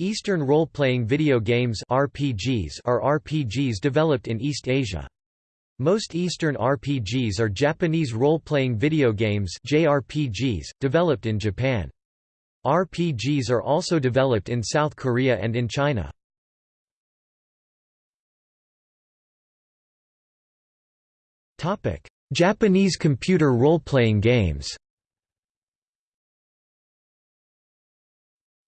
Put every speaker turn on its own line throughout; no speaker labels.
Eastern role-playing video games RPGs are RPGs developed in East Asia. Most Eastern RPGs are Japanese role-playing video games JRPGs, developed in Japan. RPGs are also developed in South Korea and in China. Japanese computer role-playing games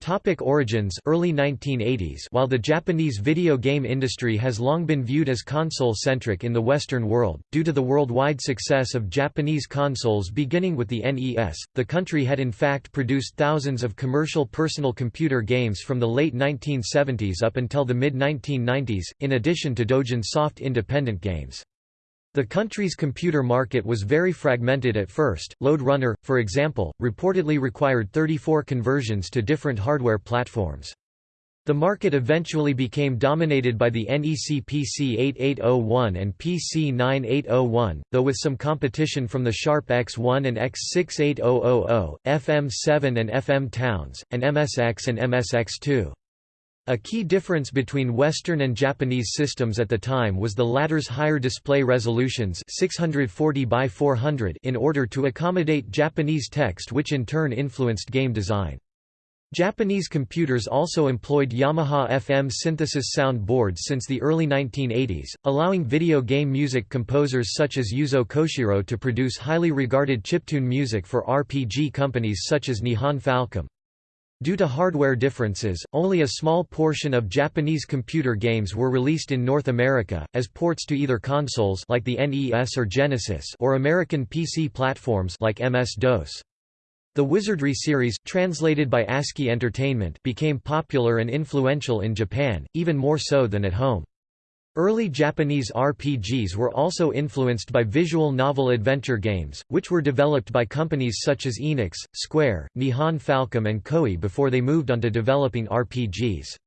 Topic origins early 1980s While the Japanese video game industry has long been viewed as console-centric in the Western world, due to the worldwide success of Japanese consoles beginning with the NES, the country had in fact produced thousands of commercial personal computer games from the late 1970s up until the mid-1990s, in addition to Dojin soft independent games. The country's computer market was very fragmented at first. Lode Runner, for example, reportedly required 34 conversions to different hardware platforms. The market eventually became dominated by the NEC PC8801 and PC9801, though with some competition from the Sharp X1 and X68000, FM7 and FM Towns, and MSX and MSX2. A key difference between Western and Japanese systems at the time was the latter's higher display resolutions 640 by 400 in order to accommodate Japanese text which in turn influenced game design. Japanese computers also employed Yamaha FM synthesis sound boards since the early 1980s, allowing video game music composers such as Yuzo Koshiro to produce highly regarded chiptune music for RPG companies such as Nihon Falcom. Due to hardware differences, only a small portion of Japanese computer games were released in North America, as ports to either consoles like the NES or Genesis or American PC platforms like MS-DOS. The Wizardry series, translated by ASCII Entertainment became popular and influential in Japan, even more so than at home. Early Japanese RPGs were also influenced by visual novel adventure games, which were developed by companies such as Enix, Square, Nihon Falcom and Koei before they moved on to developing RPGs.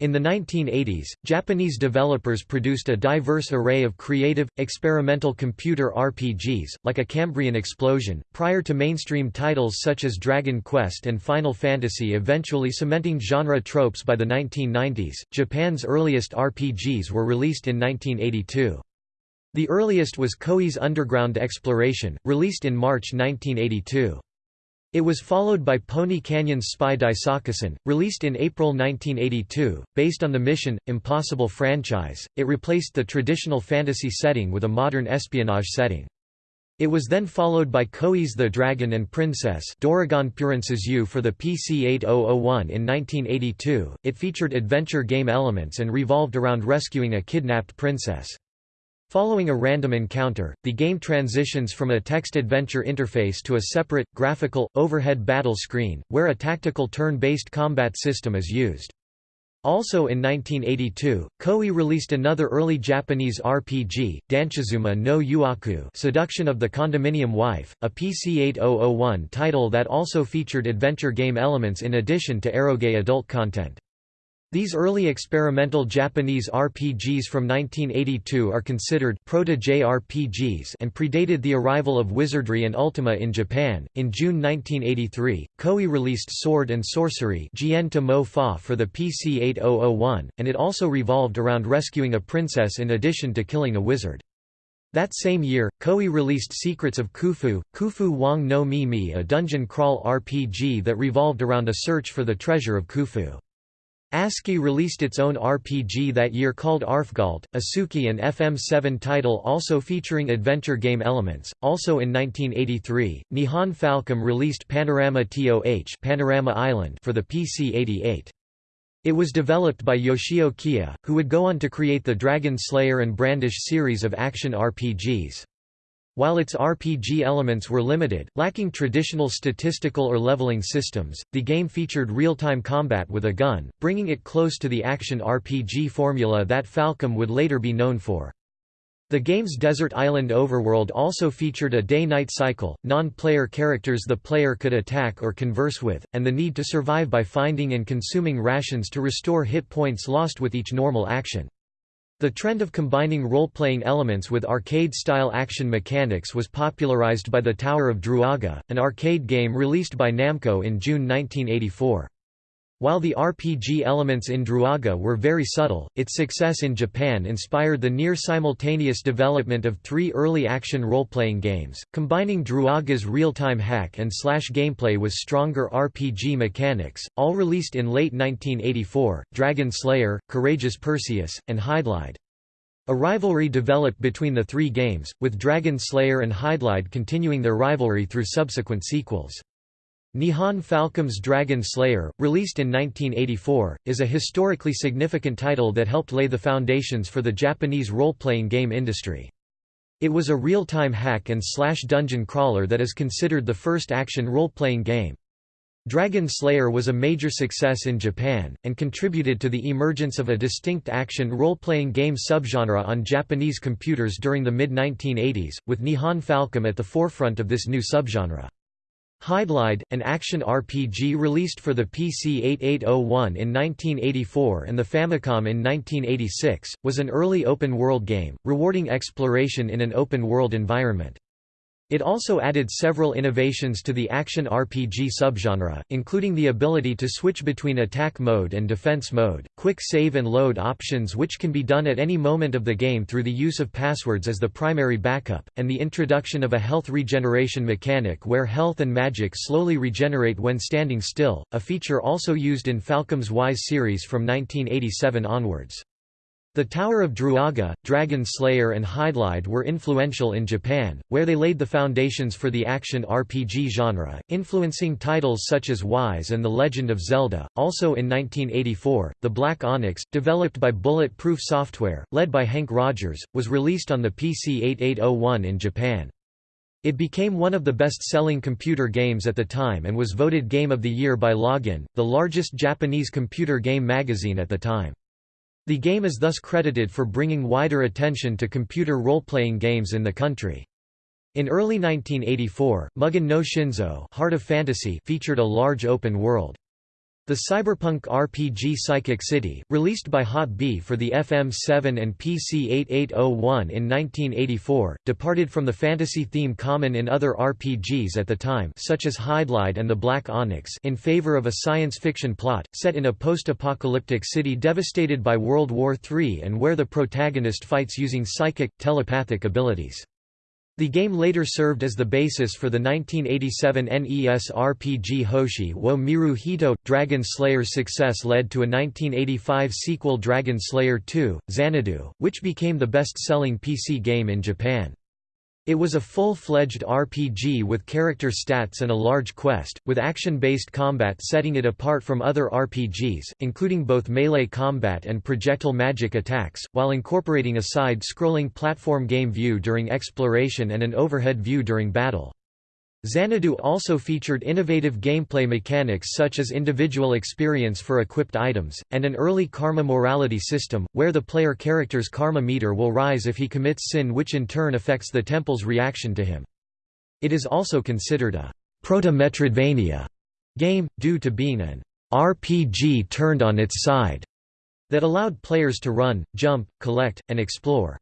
In the 1980s, Japanese developers produced a diverse array of creative, experimental computer RPGs, like a Cambrian Explosion, prior to mainstream titles such as Dragon Quest and Final Fantasy eventually cementing genre tropes by the 1990s. Japan's earliest RPGs were released in 1982. The earliest was Koei's Underground Exploration, released in March 1982. It was followed by Pony Canyon's Spy Daisakusen, released in April 1982. Based on the Mission Impossible franchise, it replaced the traditional fantasy setting with a modern espionage setting. It was then followed by Koei's The Dragon and Princess Doragon Purensuzu for the PC-8001 in 1982. It featured adventure game elements and revolved around rescuing a kidnapped princess. Following a random encounter, the game transitions from a text-adventure interface to a separate, graphical, overhead battle screen, where a tactical turn-based combat system is used. Also in 1982, Koei released another early Japanese RPG, Danchizuma no Yuaku Seduction of the Condominium Wife, a PC-8001 title that also featured adventure game elements in addition to eroge adult content. These early experimental Japanese RPGs from 1982 are considered proto-JRPGs and predated the arrival of Wizardry and Ultima in Japan. In June 1983, Koei released Sword and Sorcery for the PC-8001, and it also revolved around rescuing a princess in addition to killing a wizard. That same year, Koei released Secrets of Khufu, Khufu Wang no Mi Mi a dungeon crawl RPG that revolved around a search for the treasure of Khufu. ASCII released its own RPG that year called Arfgalt, a Suki and FM7 title also featuring adventure game elements. Also in 1983, Nihon Falcom released Panorama TOH Panorama Island for the PC-88. It was developed by Yoshio Kiya, who would go on to create the Dragon Slayer and Brandish series of action RPGs. While its RPG elements were limited, lacking traditional statistical or leveling systems, the game featured real-time combat with a gun, bringing it close to the action RPG formula that Falcom would later be known for. The game's desert island overworld also featured a day-night cycle, non-player characters the player could attack or converse with, and the need to survive by finding and consuming rations to restore hit points lost with each normal action. The trend of combining role-playing elements with arcade-style action mechanics was popularized by The Tower of Druaga, an arcade game released by Namco in June 1984. While the RPG elements in Druaga were very subtle, its success in Japan inspired the near-simultaneous development of three early action role-playing games, combining Druaga's real-time hack and slash gameplay with stronger RPG mechanics, all released in late 1984, Dragon Slayer, Courageous Perseus, and Hydlide. A rivalry developed between the three games, with Dragon Slayer and Hydlide continuing their rivalry through subsequent sequels. Nihon Falcom's Dragon Slayer, released in 1984, is a historically significant title that helped lay the foundations for the Japanese role-playing game industry. It was a real-time hack and slash dungeon crawler that is considered the first action role-playing game. Dragon Slayer was a major success in Japan, and contributed to the emergence of a distinct action role-playing game subgenre on Japanese computers during the mid-1980s, with Nihon Falcom at the forefront of this new subgenre. Hydlide, an action RPG released for the PC 8801 in 1984 and the Famicom in 1986, was an early open-world game, rewarding exploration in an open-world environment. It also added several innovations to the action RPG subgenre, including the ability to switch between attack mode and defense mode, quick save and load options which can be done at any moment of the game through the use of passwords as the primary backup, and the introduction of a health regeneration mechanic where health and magic slowly regenerate when standing still, a feature also used in Falcom's Ys series from 1987 onwards. The Tower of Druaga, Dragon Slayer and Hydlide were influential in Japan, where they laid the foundations for the action RPG genre, influencing titles such as Ys and The Legend of Zelda. Also in 1984, The Black Onyx, developed by Bullet Proof Software, led by Henk Rogers, was released on the PC 8801 in Japan. It became one of the best-selling computer games at the time and was voted Game of the Year by Login, the largest Japanese computer game magazine at the time. The game is thus credited for bringing wider attention to computer role-playing games in the country. In early 1984, Mugen no Shinzo Heart of Fantasy featured a large open world. The cyberpunk RPG Psychic City, released by Hot B for the FM7 and PC 8801 in 1984, departed from the fantasy theme common in other RPGs at the time such as Hydlide and the Black Onyx in favor of a science fiction plot, set in a post-apocalyptic city devastated by World War III and where the protagonist fights using psychic, telepathic abilities. The game later served as the basis for the 1987 NES RPG Hoshi wo Miru Hito. Dragon Slayer's success led to a 1985 sequel Dragon Slayer 2, Xanadu, which became the best-selling PC game in Japan. It was a full-fledged RPG with character stats and a large quest, with action-based combat setting it apart from other RPGs, including both melee combat and projectile magic attacks, while incorporating a side-scrolling platform game view during exploration and an overhead view during battle. Xanadu also featured innovative gameplay mechanics such as individual experience for equipped items, and an early karma morality system, where the player character's karma meter will rise if he commits sin which in turn affects the temple's reaction to him. It is also considered a proto-Metroidvania game, due to being an RPG turned on its side, that allowed players to run, jump, collect, and explore.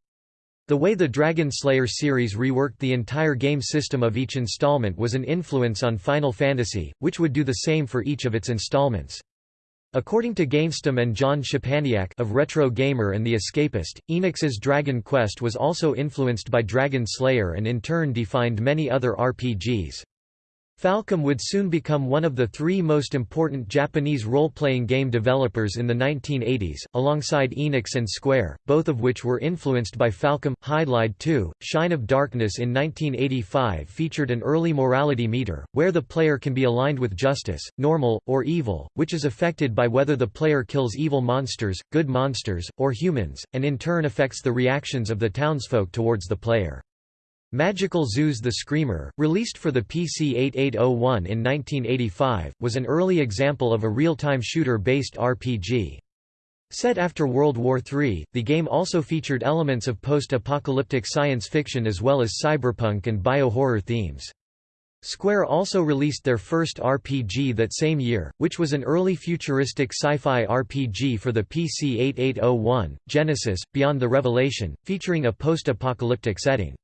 The way the Dragon Slayer series reworked the entire game system of each installment was an influence on Final Fantasy, which would do the same for each of its installments. According to GameStem and John Szczepaniak of Retro Gamer and The Escapist, Enix's Dragon Quest was also influenced by Dragon Slayer and in turn defined many other RPGs. Falcom would soon become one of the three most important Japanese role-playing game developers in the 1980s, alongside Enix and Square, both of which were influenced by Falcom. Hydlide 2, Shine of Darkness in 1985 featured an early morality meter, where the player can be aligned with justice, normal, or evil, which is affected by whether the player kills evil monsters, good monsters, or humans, and in turn affects the reactions of the townsfolk towards the player. Magical Zoo's the Screamer, released for the PC 8801 in 1985, was an early example of a real-time shooter-based RPG. Set after World War III, the game also featured elements of post-apocalyptic science fiction as well as cyberpunk and bio-horror themes. Square also released their first RPG that same year, which was an early futuristic sci-fi RPG for the PC 8801, Genesis, Beyond the Revelation, featuring a post-apocalyptic setting.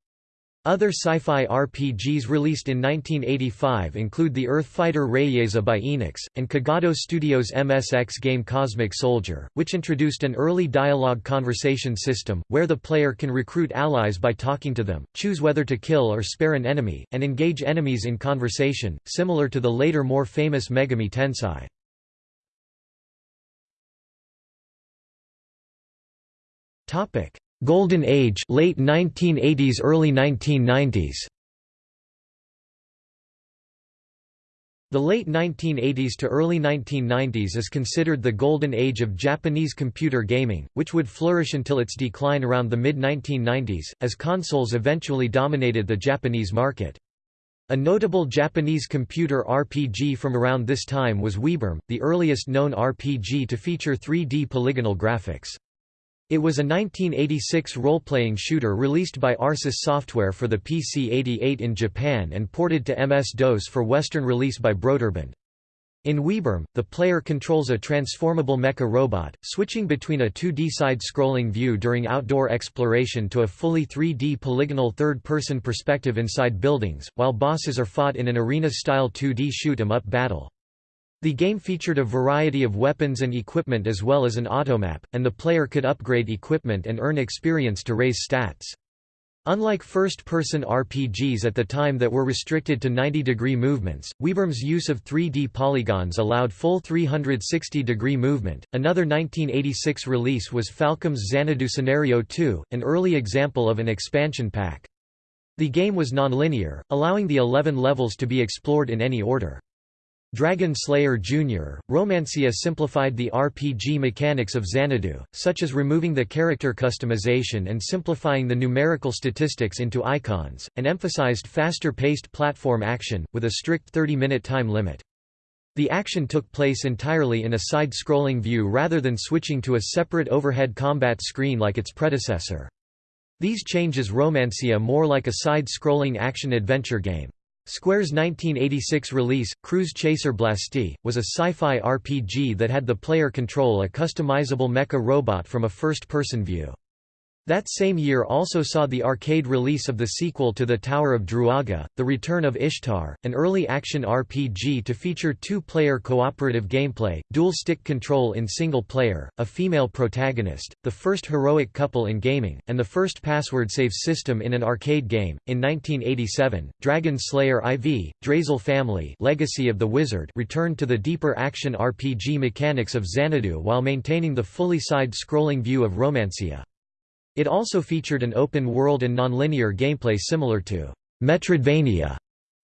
Other sci-fi RPGs released in 1985 include the Earthfighter Rayieza by Enix, and Kogado Studios' MSX game Cosmic Soldier, which introduced an early dialogue conversation system, where the player can recruit allies by talking to them, choose whether to kill or spare an enemy, and engage enemies in conversation, similar to the later more famous Megami Tensei. Golden Age late 1980s early 1990s The late 1980s to early 1990s is considered the golden age of Japanese computer gaming, which would flourish until its decline around the mid-1990s, as consoles eventually dominated the Japanese market. A notable Japanese computer RPG from around this time was WiBArm, the earliest known RPG to feature 3D polygonal graphics. It was a 1986 role-playing shooter released by Arsis Software for the PC-88 in Japan and ported to MS-DOS for Western release by Broderbund. In WiBArm, the player controls a transformable mecha robot, switching between a 2D side-scrolling view during outdoor exploration to a fully 3D polygonal third-person perspective inside buildings, while bosses are fought in an arena-style 2D shoot-'em-up battle. The game featured a variety of weapons and equipment as well as an automap, and the player could upgrade equipment and earn experience to raise stats. Unlike first-person RPGs at the time that were restricted to 90-degree movements, WiBArm's use of 3D polygons allowed full 360-degree movement. Another 1986 release was Falcom's Xanadu Scenario 2, an early example of an expansion pack. The game was nonlinear, allowing the 11 levels to be explored in any order. Dragon Slayer Jr., Romancia simplified the RPG mechanics of Xanadu, such as removing the character customization and simplifying the numerical statistics into icons, and emphasized faster-paced platform action, with a strict 30-minute time limit. The action took place entirely in a side-scrolling view rather than switching to a separate overhead combat screen like its predecessor. These changes Romancia more like a side-scrolling action-adventure game. Square's 1986 release, Cruise Chaser Blasty, was a sci-fi RPG that had the player control a customizable mecha robot from a first-person view. That same year also saw the arcade release of the sequel to The Tower of Druaga, The Return of Ishtar, an early action RPG to feature two-player cooperative gameplay, dual-stick control in single-player, a female protagonist, the first heroic couple in gaming, and the first password save system in an arcade game. In 1987, Dragon Slayer IV, Drasle Family Legacy of the Wizard returned to the deeper action RPG mechanics of Xanadu while maintaining the fully side-scrolling view of Romancia. It also featured an open-world and nonlinear gameplay similar to Metroidvania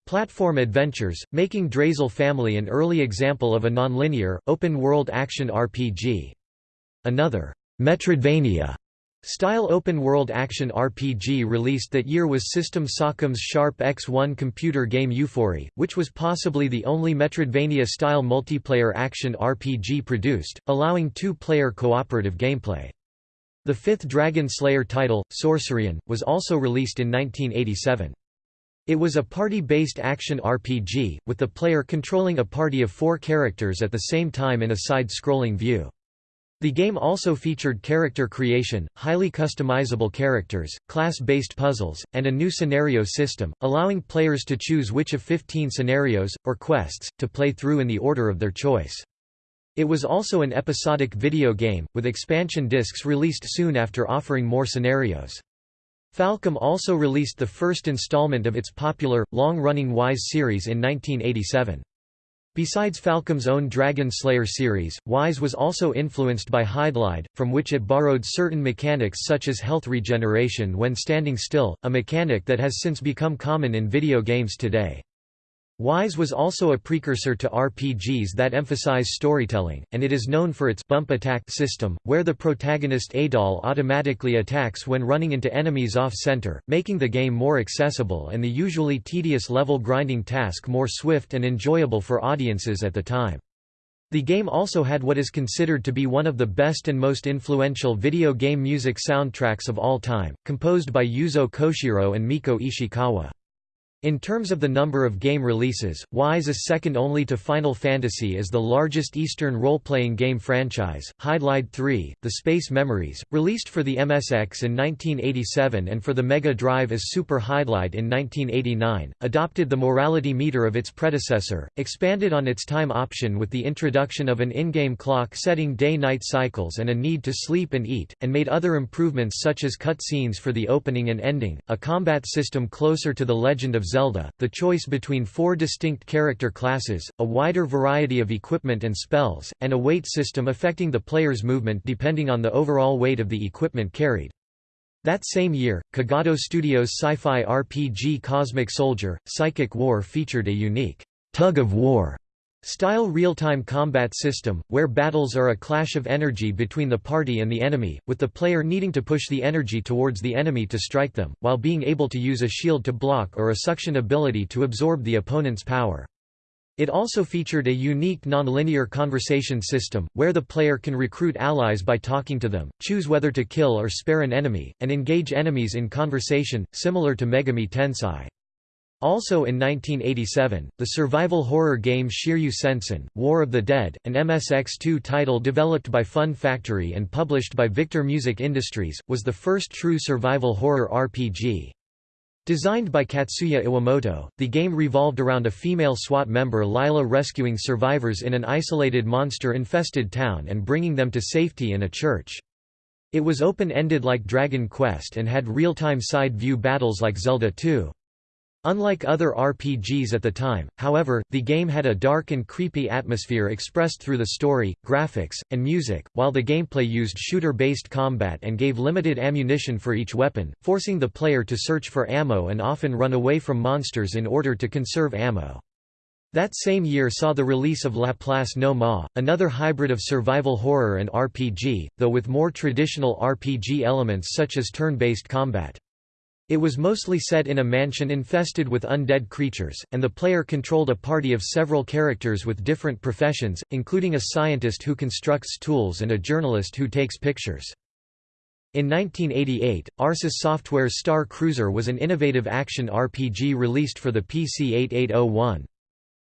platform adventures, making Drasle Family an early example of a nonlinear, open-world action RPG. Another Metroidvania style open-world action RPG released that year was System Sacom's Sharp X1 computer game Euphory, which was possibly the only Metroidvania-style multiplayer action RPG produced, allowing two-player cooperative gameplay. The fifth Dragon Slayer title, Sorcerian, was also released in 1987. It was a party-based action RPG, with the player controlling a party of four characters at the same time in a side-scrolling view. The game also featured character creation, highly customizable characters, class-based puzzles, and a new scenario system, allowing players to choose which of 15 scenarios, or quests, to play through in the order of their choice. It was also an episodic video game, with expansion discs released soon after offering more scenarios. Falcom also released the first installment of its popular, long-running Ys series in 1987. Besides Falcom's own Dragon Slayer series, Ys was also influenced by Hydlide, from which it borrowed certain mechanics such as health regeneration when standing still, a mechanic that has since become common in video games today. Ys was also a precursor to RPGs that emphasize storytelling, and it is known for its bump attack system, where the protagonist Adol automatically attacks when running into enemies off-center, making the game more accessible and the usually tedious level grinding task more swift and enjoyable for audiences at the time. The game also had what is considered to be one of the best and most influential video game music soundtracks of all time, composed by Yuzo Koshiro and Mieko Ishikawa. In terms of the number of game releases, Ys is second only to Final Fantasy as the largest Eastern role-playing game franchise. Hydlide 3, The Space Memories, released for the MSX in 1987 and for the Mega Drive as Super Hydlide in 1989, adopted the morality meter of its predecessor, expanded on its time option with the introduction of an in-game clock setting day-night cycles and a need to sleep and eat, and made other improvements such as cutscenes for the opening and ending, a combat system closer to The Legend of Zelda, the choice between four distinct character classes, a wider variety of equipment and spells, and a weight system affecting the player's movement depending on the overall weight of the equipment carried. That same year, Kogado Studios' sci-fi RPG Cosmic Soldier, Psychic War featured a unique tug-of-war Style real-time combat system, where battles are a clash of energy between the party and the enemy, with the player needing to push the energy towards the enemy to strike them, while being able to use a shield to block or a suction ability to absorb the opponent's power. It also featured a unique non-linear conversation system, where the player can recruit allies by talking to them, choose whether to kill or spare an enemy, and engage enemies in conversation, similar to Megami Tensei. Also in 1987, the survival horror game Shiryu Sensen, War of the Dead, an MSX2 title developed by Fun Factory and published by Victor Music Industries, was the first true survival horror RPG. Designed by Katsuya Iwamoto, the game revolved around a female SWAT member Lila rescuing survivors in an isolated monster-infested town and bringing them to safety in a church. It was open-ended like Dragon Quest and had real-time side-view battles like Zelda 2. Unlike other RPGs at the time, however, the game had a dark and creepy atmosphere expressed through the story, graphics, and music, while the gameplay used shooter-based combat and gave limited ammunition for each weapon, forcing the player to search for ammo and often run away from monsters in order to conserve ammo. That same year saw the release of Laplace No Ma, another hybrid of survival horror and RPG, though with more traditional RPG elements such as turn-based combat. It was mostly set in a mansion infested with undead creatures, and the player controlled a party of several characters with different professions, including a scientist who constructs tools and a journalist who takes pictures. In 1988, Arsis Software's Star Cruiser was an innovative action RPG released for the PC 8801.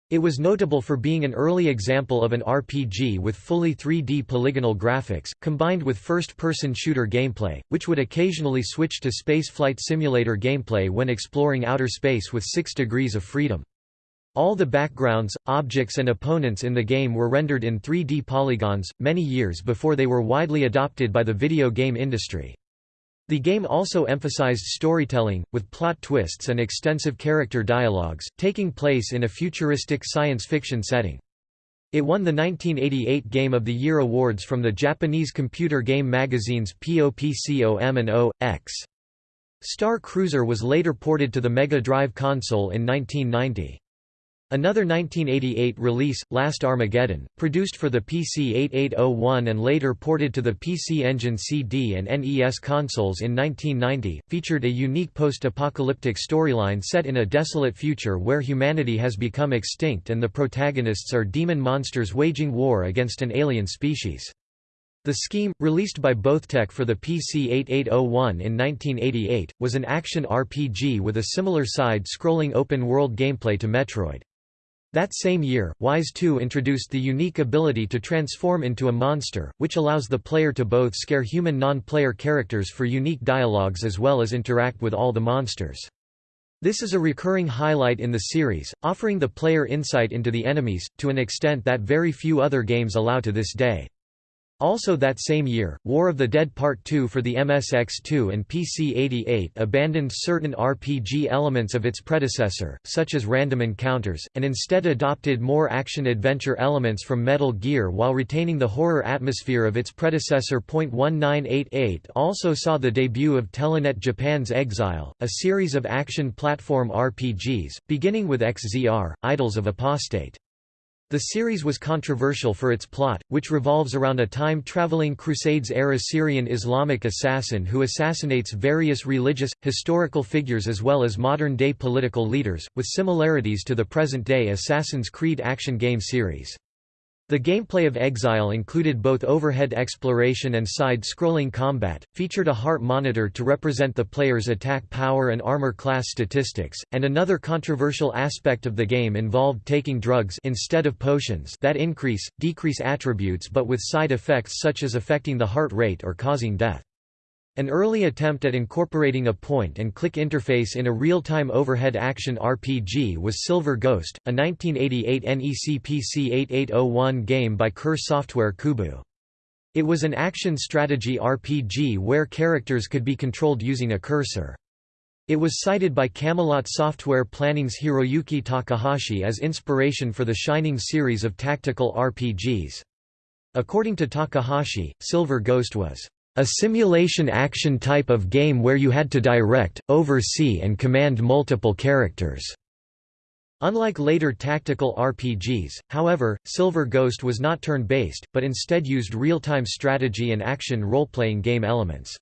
It was notable for being an early example of an RPG with fully 3D polygonal graphics, combined with first-person shooter gameplay, which would occasionally switch to spaceflight simulator gameplay when exploring outer space with 6 degrees of freedom. All the backgrounds, objects and opponents in the game were rendered in 3D polygons, many years before they were widely adopted by the video game industry. The game also emphasized storytelling, with plot twists and extensive character dialogues, taking place in a futuristic science fiction setting. It won the 1988 Game of the Year awards from the Japanese computer game magazines POPCOM and O.X. Star Cruiser was later ported to the Mega Drive console in 1990. Another 1988 release, Last Armageddon, produced for the PC 8801 and later ported to the PC Engine CD and NES consoles in 1990, featured a unique post-apocalyptic storyline set in a desolate future where humanity has become extinct and the protagonists are demon monsters waging war against an alien species. The Scheme, released by Bothtec for the PC 8801 in 1988, was an action RPG with a similar side-scrolling open-world gameplay to Metroid. That same year, Ys 2 introduced the unique ability to transform into a monster, which allows the player to both scare human non-player characters for unique dialogues as well as interact with all the monsters. This is a recurring highlight in the series, offering the player insight into the enemies, to an extent that very few other games allow to this day. Also that same year, War of the Dead Part 2 for the MSX2 and PC-88 abandoned certain RPG elements of its predecessor, such as random encounters, and instead adopted more action-adventure elements from Metal Gear while retaining the horror atmosphere of its predecessor. .1988 also saw the debut of Telenet Japan's Exile, a series of action platform RPGs, beginning with XZR, Idols of Apostate. The series was controversial for its plot, which revolves around a time-traveling Crusades-era Syrian Islamic assassin who assassinates various religious, historical figures as well as modern-day political leaders, with similarities to the present-day Assassin's Creed action game series. The gameplay of Exile included both overhead exploration and side-scrolling combat, featured a heart monitor to represent the player's attack power and armor class statistics, and another controversial aspect of the game involved taking drugs instead of potions that increase, decrease attributes but with side effects such as affecting the heart rate or causing death. An early attempt at incorporating a point-and-click interface in a real-time overhead action RPG was Silver Ghost, a 1988 NEC PC 8801 game by Kure Software Koubou. It was an action strategy RPG where characters could be controlled using a cursor. It was cited by Camelot Software Planning's Hiroyuki Takahashi as inspiration for the Shining series of tactical RPGs. According to Takahashi, Silver Ghost was a simulation action type of game where you had to direct, oversee and command multiple characters. Unlike later tactical RPGs, however, Silver Ghost was not turn-based, but instead used real-time strategy and action role-playing game elements.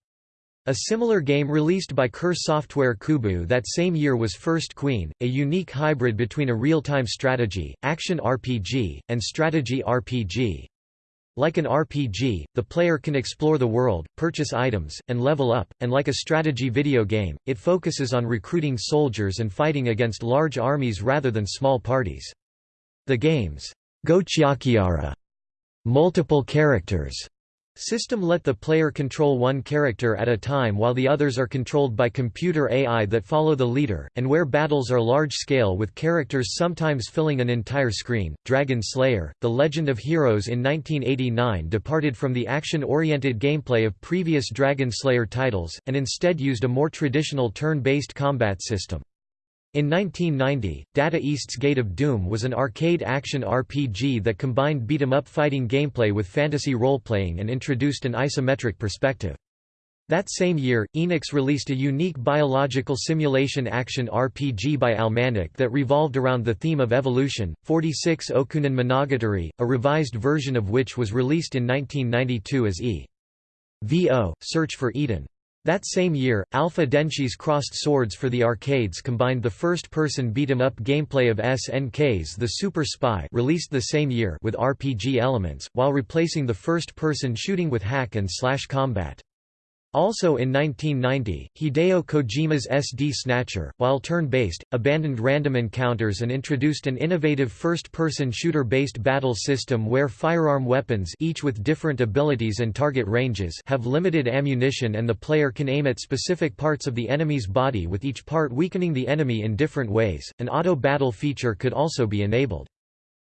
A similar game released by Kure Software Koubou that same year was First Queen, a unique hybrid between a real-time strategy, action RPG, and strategy RPG. Like an RPG, the player can explore the world, purchase items, and level up, and like a strategy video game, it focuses on recruiting soldiers and fighting against large armies rather than small parties. The game's Gochiakiara multiple characters System let the player control one character at a time while the others are controlled by computer AI that follow the leader, and where battles are large-scale with characters sometimes filling an entire screen. Dragon Slayer, The Legend of Heroes in 1989 departed from the action-oriented gameplay of previous Dragon Slayer titles, and instead used a more traditional turn-based combat system. In 1990, Data East's Gate of Doom was an arcade action RPG that combined beat-em-up fighting gameplay with fantasy role-playing and introduced an isometric perspective. That same year, Enix released a unique biological simulation action RPG by Almanic that revolved around the theme of evolution, 46 Okunin Monogatari, a revised version of which was released in 1992 as E. VO, Search for Eden. That same year, Alpha Denshi's Crossed Swords for the arcades combined the first-person beat-em-up gameplay of SNK's The Super Spy released the same year with RPG elements, while replacing the first-person shooting with hack and slash combat. Also in 1990, Hideo Kojima's SD Snatcher, while turn-based, abandoned random encounters and introduced an innovative first-person shooter-based battle system where firearm weapons each with different abilities and target ranges have limited ammunition and the player can aim at specific parts of the enemy's body with each part weakening the enemy in different ways. An auto-battle feature could also be enabled.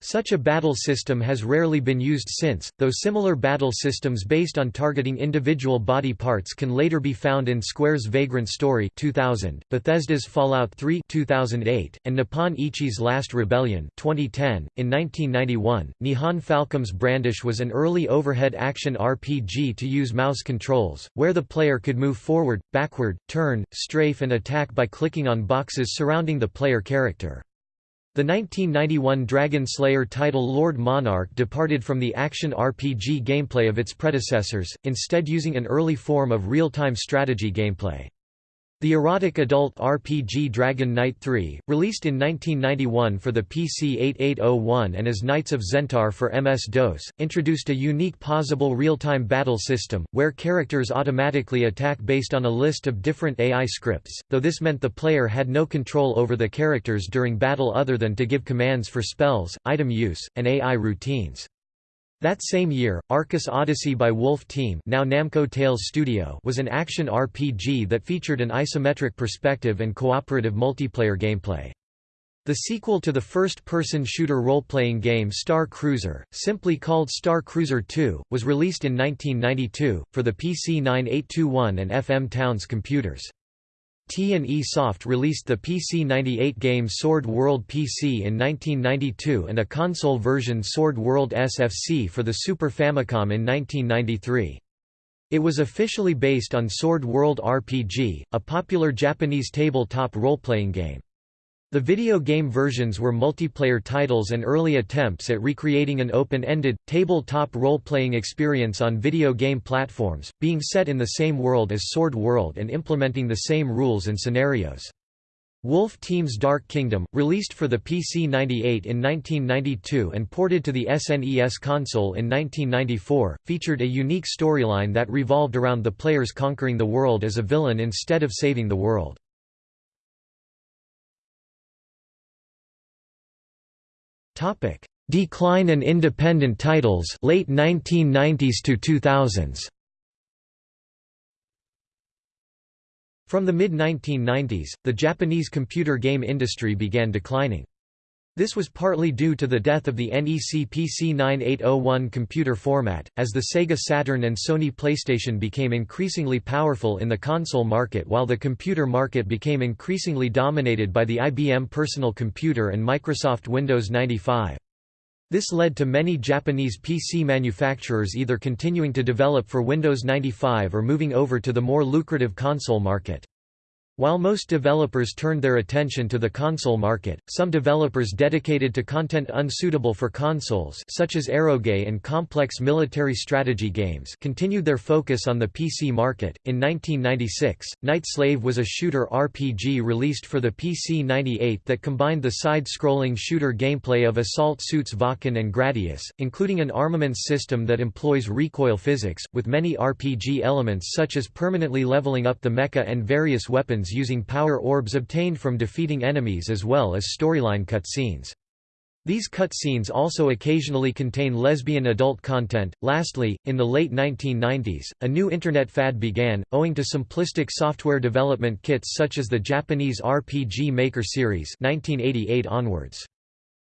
Such a battle system has rarely been used since, though similar battle systems based on targeting individual body parts can later be found in Square's Vagrant Story 2000, Bethesda's Fallout 3 2008, and Nippon Ichi's Last Rebellion 2010. .In 1991, Nihon Falcom's Brandish was an early overhead action RPG to use mouse controls, where the player could move forward, backward, turn, strafe and attack by clicking on boxes surrounding the player character. The 1991 Dragon Slayer title Lord Monarch departed from the action RPG gameplay of its predecessors, instead using an early form of real-time strategy gameplay. The erotic adult RPG Dragon Knight 3, released in 1991 for the PC 8801 and as Knights of Xentar for MS-DOS, introduced a unique possible real-time battle system, where characters automatically attack based on a list of different AI scripts, though this meant the player had no control over the characters during battle other than to give commands for spells, item use, and AI routines. That same year, Arcus Odyssey by Wolf Team now Namco Tales Studio was an action RPG that featured an isometric perspective and cooperative multiplayer gameplay. The sequel to the first-person shooter role-playing game Star Cruiser, simply called Star Cruiser 2, was released in 1992, for the PC 9821 and FM Towns computers. T&E Soft released the PC-98 game Sword World PC in 1992 and a console version Sword World SFC for the Super Famicom in 1993. It was officially based on Sword World RPG, a popular Japanese tabletop role-playing game. The video game versions were multiplayer titles and early attempts at recreating an open-ended, tabletop role-playing experience on video game platforms, being set in the same world as Sword World and implementing the same rules and scenarios. Wolf Team's Dark Kingdom, released for the PC-98 in 1992 and ported to the SNES console in 1994, featured a unique storyline that revolved around the players conquering the world as a villain instead of saving the world. Decline and independent titles late 1990s to 2000s. From the mid-1990s, the Japanese computer game industry began declining. This was partly due to the death of the NEC PC-9801 computer format, as the Sega Saturn and Sony PlayStation became increasingly powerful in the console market while the computer market became increasingly dominated by the IBM Personal Computer and Microsoft Windows 95. This led to many Japanese PC manufacturers either continuing to develop for Windows 95 or moving over to the more lucrative console market. While most developers turned their attention to the console market, some developers dedicated to content unsuitable for consoles such as eroge and complex military strategy games continued their focus on the PC market. In 1996, Night Slave was a shooter RPG released for the PC-98 that combined the side-scrolling shooter gameplay of assault suits Valken and Gradius, including an armaments system that employs recoil physics, with many RPG elements such as permanently leveling up the mecha and various weapons using power orbs obtained from defeating enemies as well as storyline cutscenes. These cutscenes also occasionally contain lesbian adult content. Lastly, in the late 1990s, a new Internet fad began, owing to simplistic software development kits such as the Japanese RPG Maker series 1988 onwards.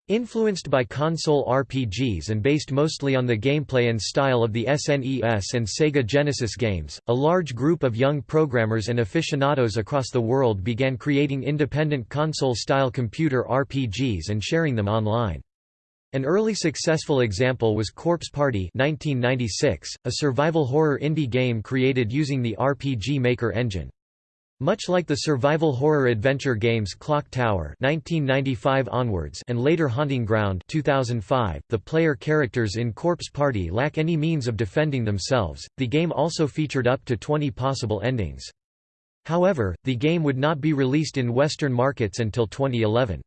Influenced by console RPGs and based mostly on the gameplay and style of the SNES and Sega Genesis games, a large group of young programmers and aficionados across the world began creating independent console-style computer RPGs and sharing them online. An early successful example was Corpse Party 1996, a survival horror indie game created using the RPG Maker engine. Much like the survival horror adventure games Clock Tower 1995 onwards and later Haunting Ground 2005, the player characters in Corpse Party lack any means of defending themselves. The game also featured up to 20 possible endings. However, the game would not be released in Western markets until 2011.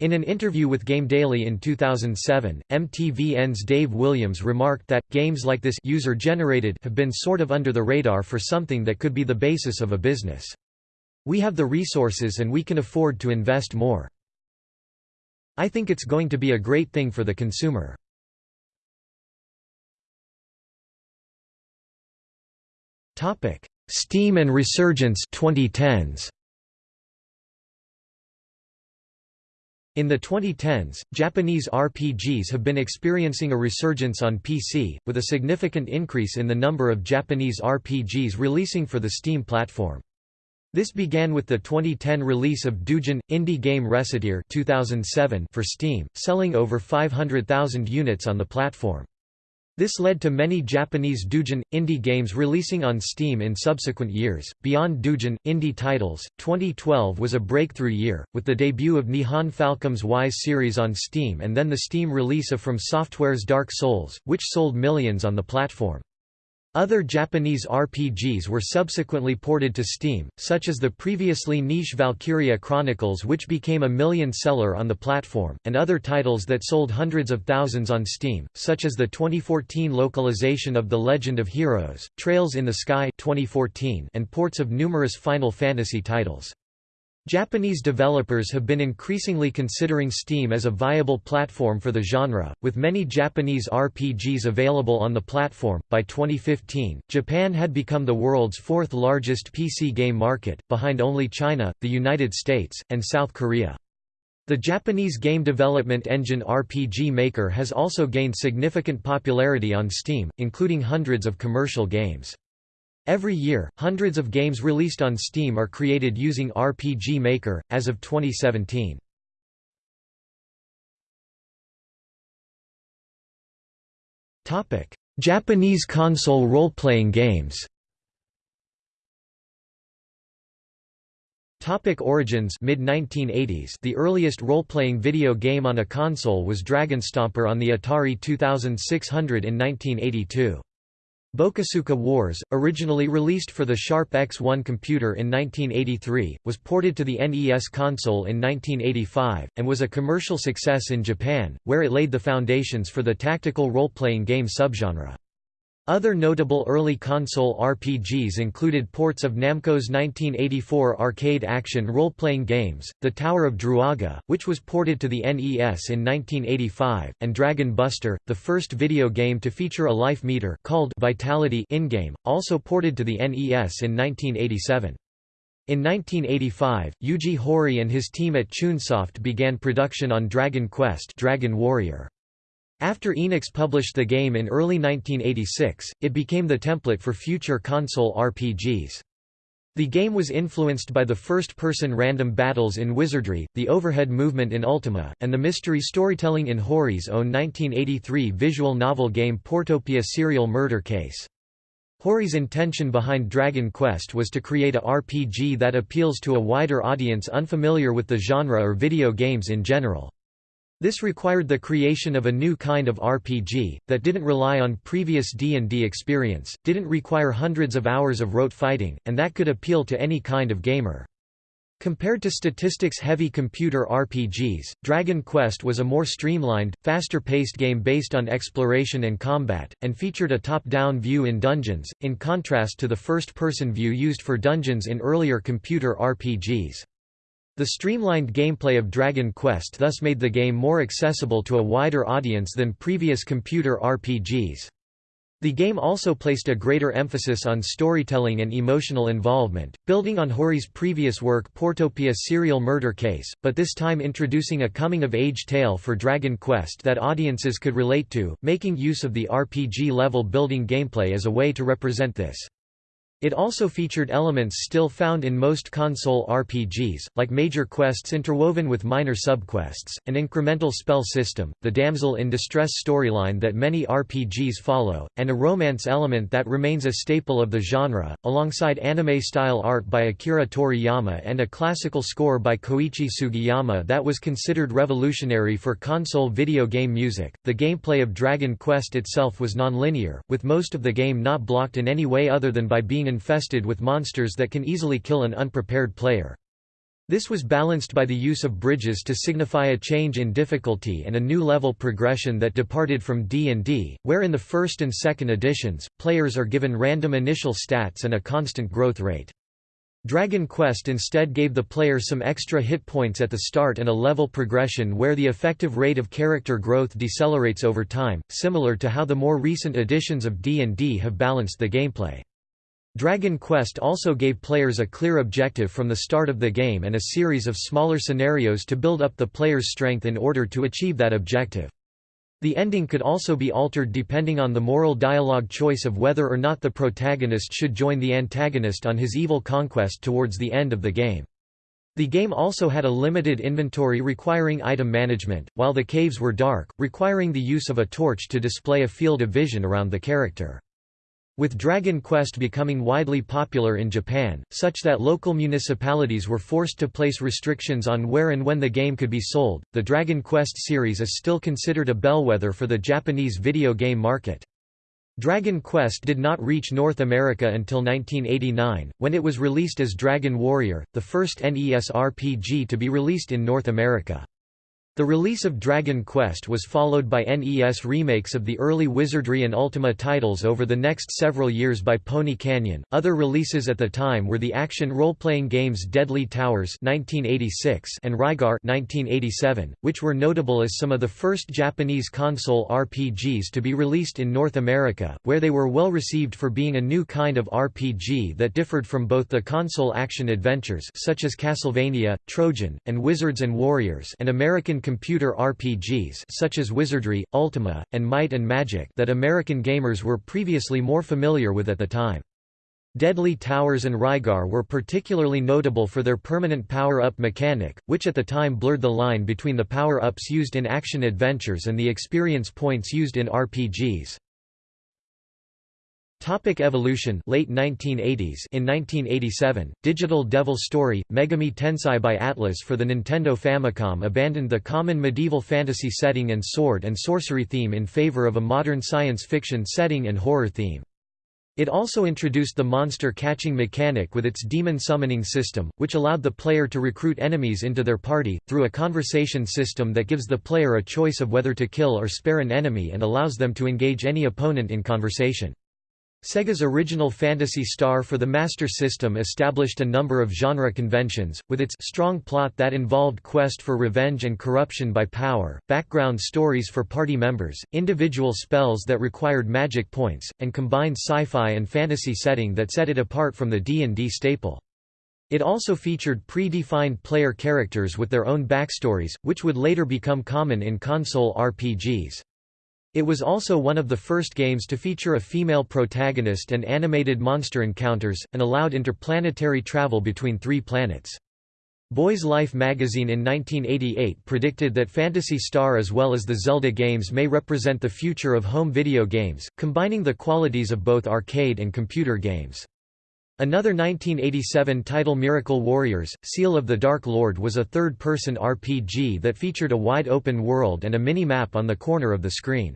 In an interview with Game Daily in 2007, MTVN's Dave Williams remarked that, games like this user-generated have been sort of under the radar for something that could be the basis of a business. We have the resources and we can afford to invest more. I think it's going to be a great thing for the consumer. Steam and resurgence 2010s. In the 2010s, Japanese RPGs have been experiencing a resurgence on PC, with a significant increase in the number of Japanese RPGs releasing for the Steam platform. This began with the 2010 release of Doujin indie game Recettear 2007 for Steam, selling over 500,000 units on the platform. This led to many Japanese doujin indie games releasing on Steam in subsequent years. Beyond doujin indie titles, 2012 was a breakthrough year, with the debut of Nihon Falcom's Ys series on Steam and then the Steam release of From Software's Dark Souls, which sold millions on the platform. Other Japanese RPGs were subsequently ported to Steam, such as the previously niche Valkyria Chronicles which became a million-seller on the platform, and other titles that sold hundreds of thousands on Steam, such as the 2014 localization of The Legend of Heroes, Trails in the Sky 2014 and ports of numerous Final Fantasy titles. Japanese developers have been increasingly considering Steam as a viable platform for the genre, with many Japanese RPGs available on the platform. By 2015, Japan had become the world's fourth largest PC game market, behind only China, the United States, and South Korea. The Japanese game development engine RPG Maker has also gained significant popularity on Steam, including hundreds of commercial games. Every year, hundreds of games released on Steam are created using RPG Maker, as of 2017. Japanese console role-playing games Topic Origins mid 1980s The earliest role-playing video game on a console was Dragonstomper on the Atari 2600 in 1982. Bokosuka Wars, originally released for the Sharp X1 computer in 1983, was ported to the NES console in 1985, and was a commercial success in Japan, where it laid the foundations for the tactical role-playing game subgenre. Other notable early console RPGs included ports of Namco's 1984 arcade action role-playing games, The Tower of Druaga, which was ported to the NES in 1985, and Dragon Buster, the first video game to feature a life meter called Vitality in-game, also ported to the NES in 1987. In 1985, Yuji Horii and his team at Chunsoft began production on Dragon Quest Dragon Warrior. After Enix published the game in early 1986, it became the template for future console RPGs. The game was influenced by the first-person random battles in Wizardry, the overhead movement in Ultima, and the mystery storytelling in Horii's own 1983 visual novel game Portopia Serial Murder Case. Horii's intention behind Dragon Quest was to create a RPG that appeals to a wider audience unfamiliar with the genre or video games in general. This required the creation of a new kind of RPG, that didn't rely on previous D&D experience, didn't require hundreds of hours of rote fighting, and that could appeal to any kind of gamer. Compared to statistics-heavy computer RPGs, Dragon Quest was a more streamlined, faster-paced game based on exploration and combat, and featured a top-down view in dungeons, in contrast to the first-person view used for dungeons in earlier computer RPGs. The streamlined gameplay of Dragon Quest thus made the game more accessible to a wider audience than previous computer RPGs. The game also placed a greater emphasis on storytelling and emotional involvement, building on Horii's previous work Portopia Serial Murder Case, but this time introducing a coming-of-age tale for Dragon Quest that audiences could relate to, making use of the RPG-level building gameplay as a way to represent this. It also featured elements still found in most console RPGs, like major quests interwoven with minor subquests, an incremental spell system, the damsel in distress storyline that many RPGs follow, and a romance element that remains a staple of the genre, alongside anime-style art by Akira Toriyama and a classical score by Koichi Sugiyama that was considered revolutionary for console video game music. The gameplay of Dragon Quest itself was non-linear, with most of the game not blocked in any way other than by being infested with monsters that can easily kill an unprepared player. This was balanced by the use of bridges to signify a change in difficulty and a new level progression that departed from D&D, where in the first and second editions, players are given random initial stats and a constant growth rate. Dragon Quest instead gave the player some extra hit points at the start and a level progression where the effective rate of character growth decelerates over time, similar to how the more recent editions of D&D have balanced the gameplay. Dragon Quest also gave players a clear objective from the start of the game and a series of smaller scenarios to build up the player's strength in order to achieve that objective. The ending could also be altered depending on the moral dialogue choice of whether or not the protagonist should join the antagonist on his evil conquest towards the end of the game. The game also had a limited inventory requiring item management, while the caves were dark, requiring the use of a torch to display a field of vision around the character. With Dragon Quest becoming widely popular in Japan, such that local municipalities were forced to place restrictions on where and when the game could be sold, the Dragon Quest series is still considered a bellwether for the Japanese video game market. Dragon Quest did not reach North America until 1989, when it was released as Dragon Warrior, the first NES RPG to be released in North America. The release of Dragon Quest was followed by NES remakes of the early Wizardry and Ultima titles over the next several years by Pony Canyon. Other releases at the time were the action role-playing games Deadly Towers (1986) and Rygar (1987), which were notable as some of the first Japanese console RPGs to be released in North America, where they were well received for being a new kind of RPG that differed from both the console action adventures such as Castlevania, Trojan, and Wizards and Warriors and American computer RPGs such as Wizardry, Ultima, and Might and Magic that American gamers were previously more familiar with at the time. Deadly Towers and Rygar were particularly notable for their permanent power-up mechanic, which at the time blurred the line between the power-ups used in action adventures and the experience points used in RPGs. Topic evolution late 1980s In 1987, Digital Devil Story, Megami Tensei by Atlus for the Nintendo Famicom abandoned the common medieval fantasy setting and sword and sorcery theme in favor of a modern science fiction setting and horror theme. It also introduced the monster catching mechanic with its demon summoning system, which allowed the player to recruit enemies into their party, through a conversation system that gives the player a choice of whether to kill or spare an enemy and allows them to engage any opponent in conversation. Sega's original Phantasy Star for the Master System established a number of genre conventions, with its strong plot that involved quest for revenge and corruption by power, background stories for party members, individual spells that required magic points, and combined sci-fi and fantasy setting that set it apart from the D&D staple. It also featured pre-defined player characters with their own backstories, which would later become common in console RPGs. It was also one of the first games to feature a female protagonist and animated monster encounters, and allowed interplanetary travel between three planets. Boys Life magazine in 1988 predicted that Phantasy Star as well as the Zelda games may represent the future of home video games, combining the qualities of both arcade and computer games. Another 1987 title Miracle Warriors, Seal of the Dark Lord was a third-person RPG that featured a wide open world and a mini-map on the corner of the screen.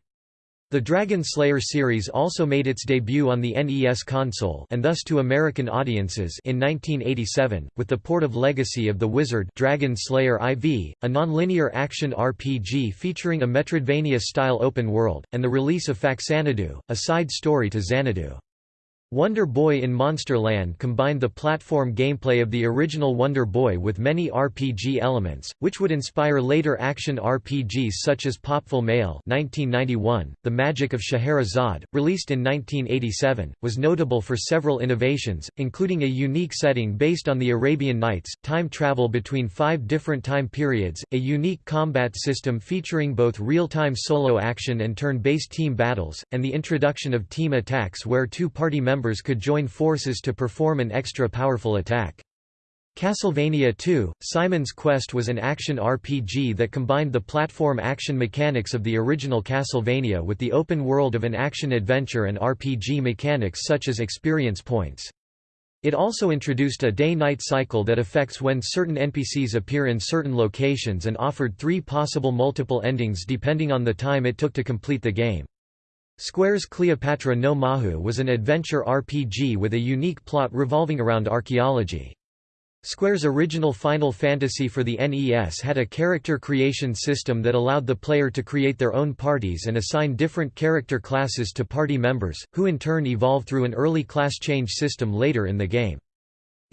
The Dragon Slayer series also made its debut on the NES console and thus to American audiences in 1987, with the port of Legacy of the Wizard Dragon Slayer IV, a non-linear action RPG featuring a Metroidvania-style open world, and the release of Faxanadu, a side story to Xanadu. Wonder Boy in Monster Land combined the platform gameplay of the original Wonder Boy with many RPG elements, which would inspire later action RPGs such as Popful Mail 1991. .The Magic of Scheherazade, released in 1987, was notable for several innovations, including a unique setting based on the Arabian Nights, time travel between five different time periods, a unique combat system featuring both real-time solo action and turn-based team battles, and the introduction of team attacks where two party members members could join forces to perform an extra powerful attack. Castlevania II, Simon's Quest was an action RPG that combined the platform action mechanics of the original Castlevania with the open world of an action-adventure and RPG mechanics such as experience points. It also introduced a day-night cycle that affects when certain NPCs appear in certain locations and offered three possible multiple endings depending on the time it took to complete the game. Square's Cleopatra no Mahou was an adventure RPG with a unique plot revolving around archaeology. Square's original Final Fantasy for the NES had a character creation system that allowed the player to create their own parties and assign different character classes to party members, who in turn evolve through an early class change system later in the game.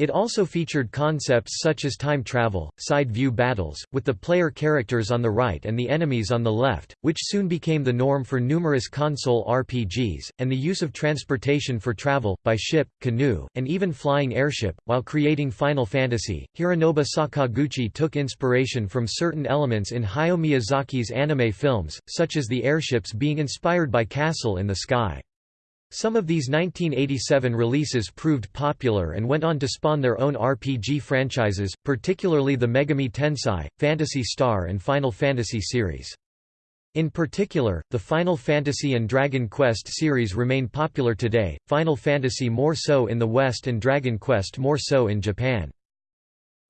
It also featured concepts such as time travel, side-view battles, with the player characters on the right and the enemies on the left, which soon became the norm for numerous console RPGs, and the use of transportation for travel, by ship, canoe, and even flying airship. While creating Final Fantasy, Hironobu Sakaguchi took inspiration from certain elements in Hayao Miyazaki's anime films, such as the airships being inspired by Castle in the Sky. Some of these 1987 releases proved popular and went on to spawn their own RPG franchises, particularly the Megami Tensei, Phantasy Star and Final Fantasy series. In particular, the Final Fantasy and Dragon Quest series remain popular today, Final Fantasy more so in the West and Dragon Quest more so in Japan.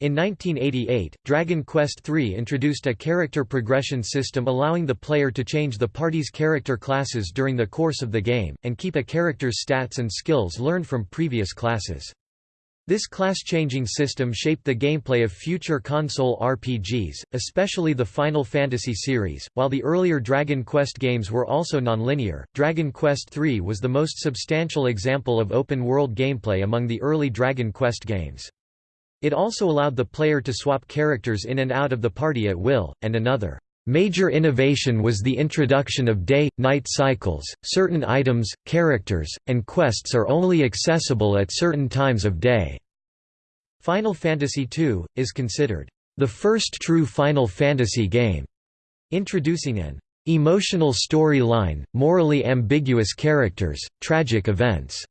In 1988, Dragon Quest III introduced a character progression system allowing the player to change the party's character classes during the course of the game, and keep a character's stats and skills learned from previous classes. This class-changing system shaped the gameplay of future console RPGs, especially the Final Fantasy series. While the earlier Dragon Quest games were also nonlinear, Dragon Quest III was the most substantial example of open-world gameplay among the early Dragon Quest games. It also allowed the player to swap characters in and out of the party at will, and another major innovation was the introduction of day-night cycles. Certain items, characters, and quests are only accessible at certain times of day. Final Fantasy II is considered the first true Final Fantasy game, introducing an emotional storyline, morally ambiguous characters, tragic events,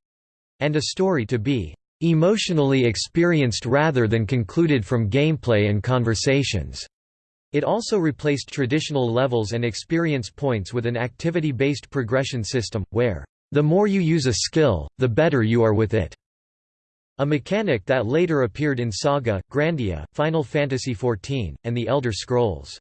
and a story to be emotionally experienced rather than concluded from gameplay and conversations. It also replaced traditional levels and experience points with an activity-based progression system, where, "...the more you use a skill, the better you are with it." A mechanic that later appeared in Saga, Grandia, Final Fantasy XIV, and The Elder Scrolls.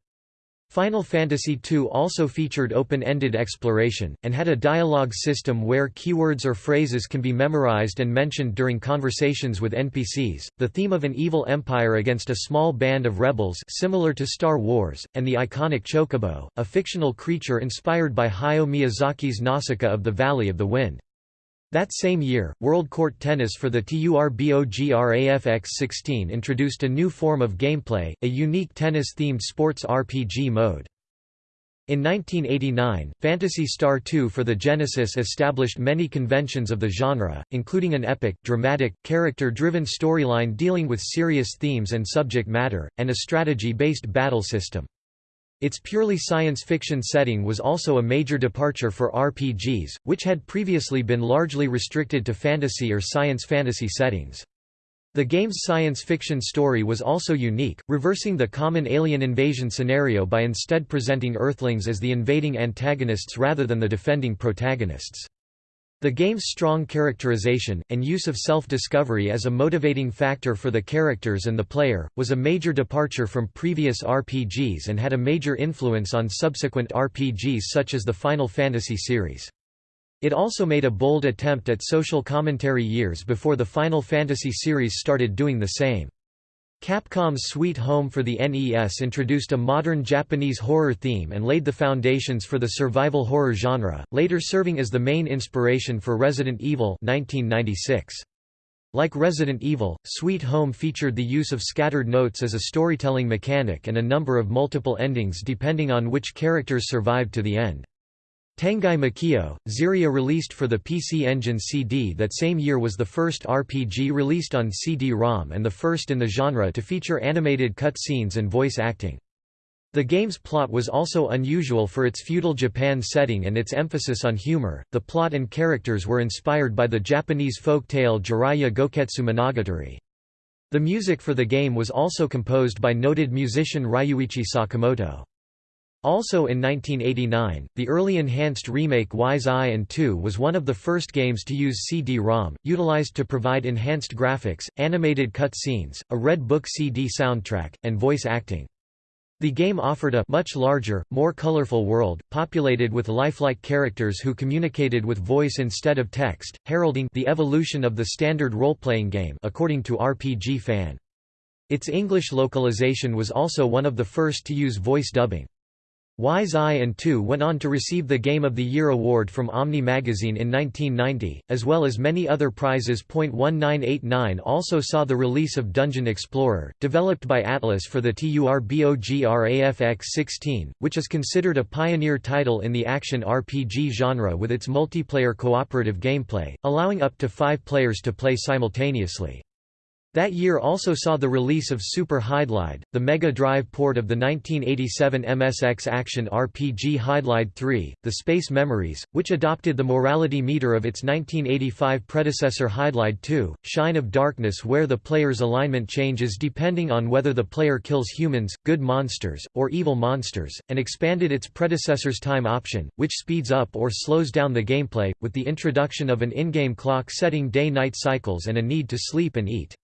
Final Fantasy II also featured open-ended exploration, and had a dialogue system where keywords or phrases can be memorized and mentioned during conversations with NPCs. The theme of an evil empire against a small band of rebels similar to Star Wars, and the iconic Chocobo, a fictional creature inspired by Hayao Miyazaki's Nausicaa of the Valley of the Wind. That same year, World Court Tennis for the TURBOGRAFX-16 introduced a new form of gameplay, a unique tennis-themed sports RPG mode. In 1989, Phantasy Star 2 for the Genesis established many conventions of the genre, including an epic, dramatic, character-driven storyline dealing with serious themes and subject matter, and a strategy-based battle system. Its purely science fiction setting was also a major departure for RPGs, which had previously been largely restricted to fantasy or science fantasy settings. The game's science fiction story was also unique, reversing the common alien invasion scenario by instead presenting Earthlings as the invading antagonists rather than the defending protagonists. The game's strong characterization, and use of self-discovery as a motivating factor for the characters and the player, was a major departure from previous RPGs and had a major influence on subsequent RPGs such as the Final Fantasy series. It also made a bold attempt at social commentary years before the Final Fantasy series started doing the same. Capcom's Sweet Home for the NES introduced a modern Japanese horror theme and laid the foundations for the survival horror genre, later serving as the main inspiration for Resident Evil 1996. Like Resident Evil, Sweet Home featured the use of scattered notes as a storytelling mechanic and a number of multiple endings depending on which characters survived to the end. Tengai Makyo, Ziria released for the PC Engine CD that same year was the first RPG released on CD-ROM and the first in the genre to feature animated cutscenes and voice acting. The game's plot was also unusual for its feudal Japan setting and its emphasis on humor. The plot and characters were inspired by the Japanese folk tale Jiraiya Goketsu Monogatari. The music for the game was also composed by noted musician Ryuichi Sakamoto. Also in 1989, the early enhanced remake Ys I and 2 was one of the first games to use CD-ROM, utilized to provide enhanced graphics, animated cutscenes, a Red Book CD soundtrack, and voice acting. The game offered a much larger, more colorful world, populated with lifelike characters who communicated with voice instead of text, heralding the evolution of the standard role-playing game according to RPG Fan. Its English localization was also one of the first to use voice dubbing. Ys I and 2 went on to receive the Game of the Year award from Omni magazine in 1990, as well as many other prizes. 1989 also saw the release of Dungeon Explorer, developed by Atlus for the TURBOGRAFX-16, which is considered a pioneer title in the action RPG genre with its multiplayer cooperative gameplay, allowing up to five players to play simultaneously. That year also saw the release of Super Hydlide, the Mega Drive port of the 1987 MSX action RPG Hydlide 3, The Space Memories, which adopted the morality meter of its 1985 predecessor Hydlide 2, Shine of Darkness where the player's alignment changes depending on whether the player kills humans, good monsters, or evil monsters, and expanded its predecessor's time option, which speeds up or slows down the gameplay, with the introduction of an in-game clock setting day-night cycles and a need to sleep and eat.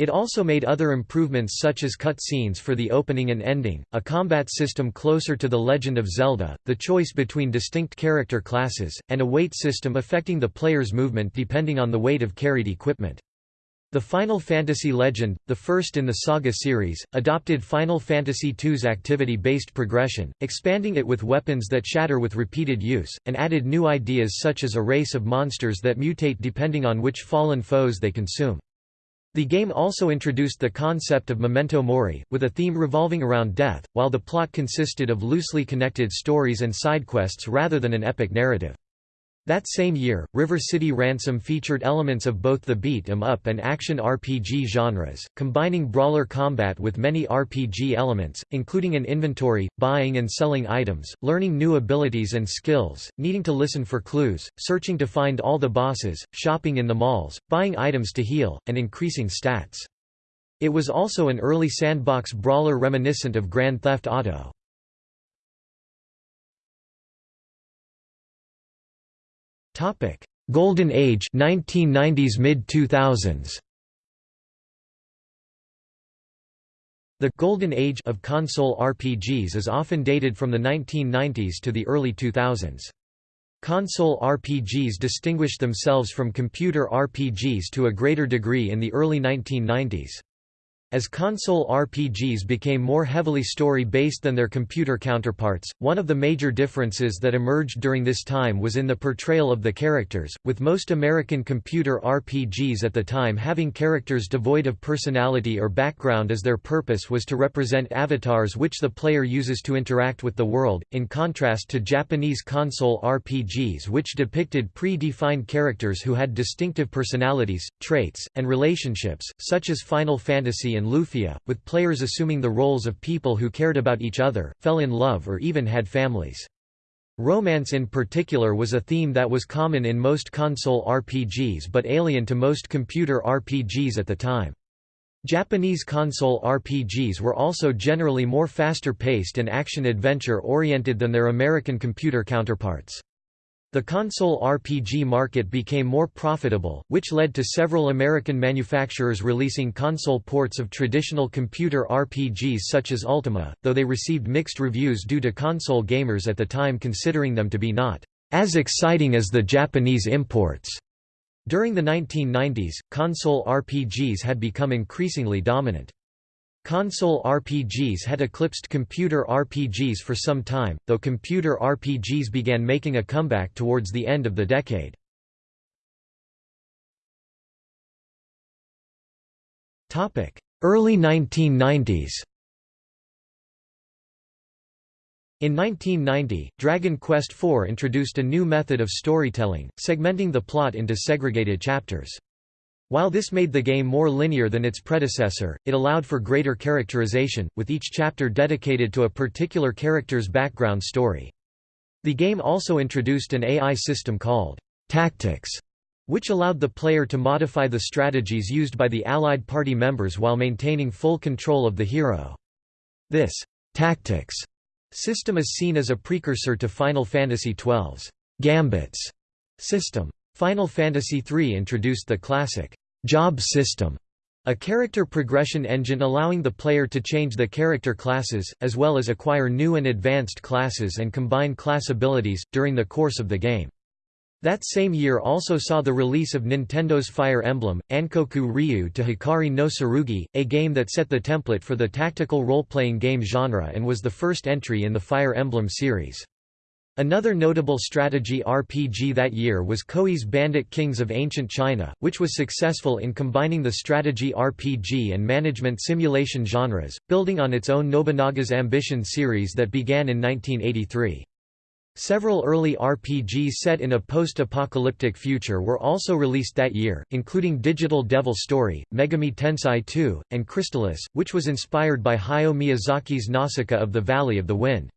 It also made other improvements such as cut scenes for the opening and ending, a combat system closer to The Legend of Zelda, the choice between distinct character classes, and a weight system affecting the player's movement depending on the weight of carried equipment. The Final Fantasy Legend, the first in the Saga series, adopted Final Fantasy II's activity-based progression, expanding it with weapons that shatter with repeated use, and added new ideas such as a race of monsters that mutate depending on which fallen foes they consume. The game also introduced the concept of memento mori, with a theme revolving around death, while the plot consisted of loosely connected stories and side quests rather than an epic narrative. That same year, River City Ransom featured elements of both the beat-em-up and action RPG genres, combining brawler combat with many RPG elements, including an inventory, buying and selling items, learning new abilities and skills, needing to listen for clues, searching to find all the bosses, shopping in the malls, buying items to heal, and increasing stats. It was also an early sandbox brawler reminiscent of Grand Theft Auto.
Topic: Golden Age 1990s mid 2000s.
The «golden age» of console RPGs is often dated from the 1990s to the early 2000s. Console RPGs distinguished themselves from computer RPGs to a greater degree in the early 1990s. As console RPGs became more heavily story-based than their computer counterparts, one of the major differences that emerged during this time was in the portrayal of the characters, with most American computer RPGs at the time having characters devoid of personality or background as their purpose was to represent avatars which the player uses to interact with the world, in contrast to Japanese console RPGs which depicted pre-defined characters who had distinctive personalities, traits, and relationships, such as Final Fantasy and Lufia, with players assuming the roles of people who cared about each other, fell in love or even had families. Romance in particular was a theme that was common in most console RPGs but alien to most computer RPGs at the time. Japanese console RPGs were also generally more faster paced and action-adventure oriented than their American computer counterparts. The console RPG market became more profitable, which led to several American manufacturers releasing console ports of traditional computer RPGs such as Ultima, though they received mixed reviews due to console gamers at the time considering them to be not as exciting as the Japanese imports. During the 1990s, console RPGs had become increasingly dominant. Console RPGs had eclipsed computer RPGs for some time, though computer RPGs began making a comeback towards the end of the decade. Early 1990s In 1990, Dragon Quest IV introduced a new method of storytelling, segmenting the plot into segregated chapters. While this made the game more linear than its predecessor, it allowed for greater characterization, with each chapter dedicated to a particular character's background story. The game also introduced an AI system called Tactics, which allowed the player to modify the strategies used by the allied party members while maintaining full control of the hero. This Tactics system is seen as a precursor to Final Fantasy XII's Gambits system. Final Fantasy III introduced the classic job system, a character progression engine allowing the player to change the character classes, as well as acquire new and advanced classes and combine class abilities, during the course of the game. That same year also saw the release of Nintendo's Fire Emblem, Ankoku Ryu to Hikari no Tsurugi, a game that set the template for the tactical role-playing game genre and was the first entry in the Fire Emblem series. Another notable strategy RPG that year was Koei's Bandit Kings of Ancient China, which was successful in combining the strategy RPG and management simulation genres, building on its own Nobunaga's Ambition series that began in 1983. Several early RPGs set in a post-apocalyptic future were also released that year, including Digital Devil Story, Megami Tensei 2, and Crystalis, which was inspired by Hayao Miyazaki's Nausicaa of the Valley of the Wind.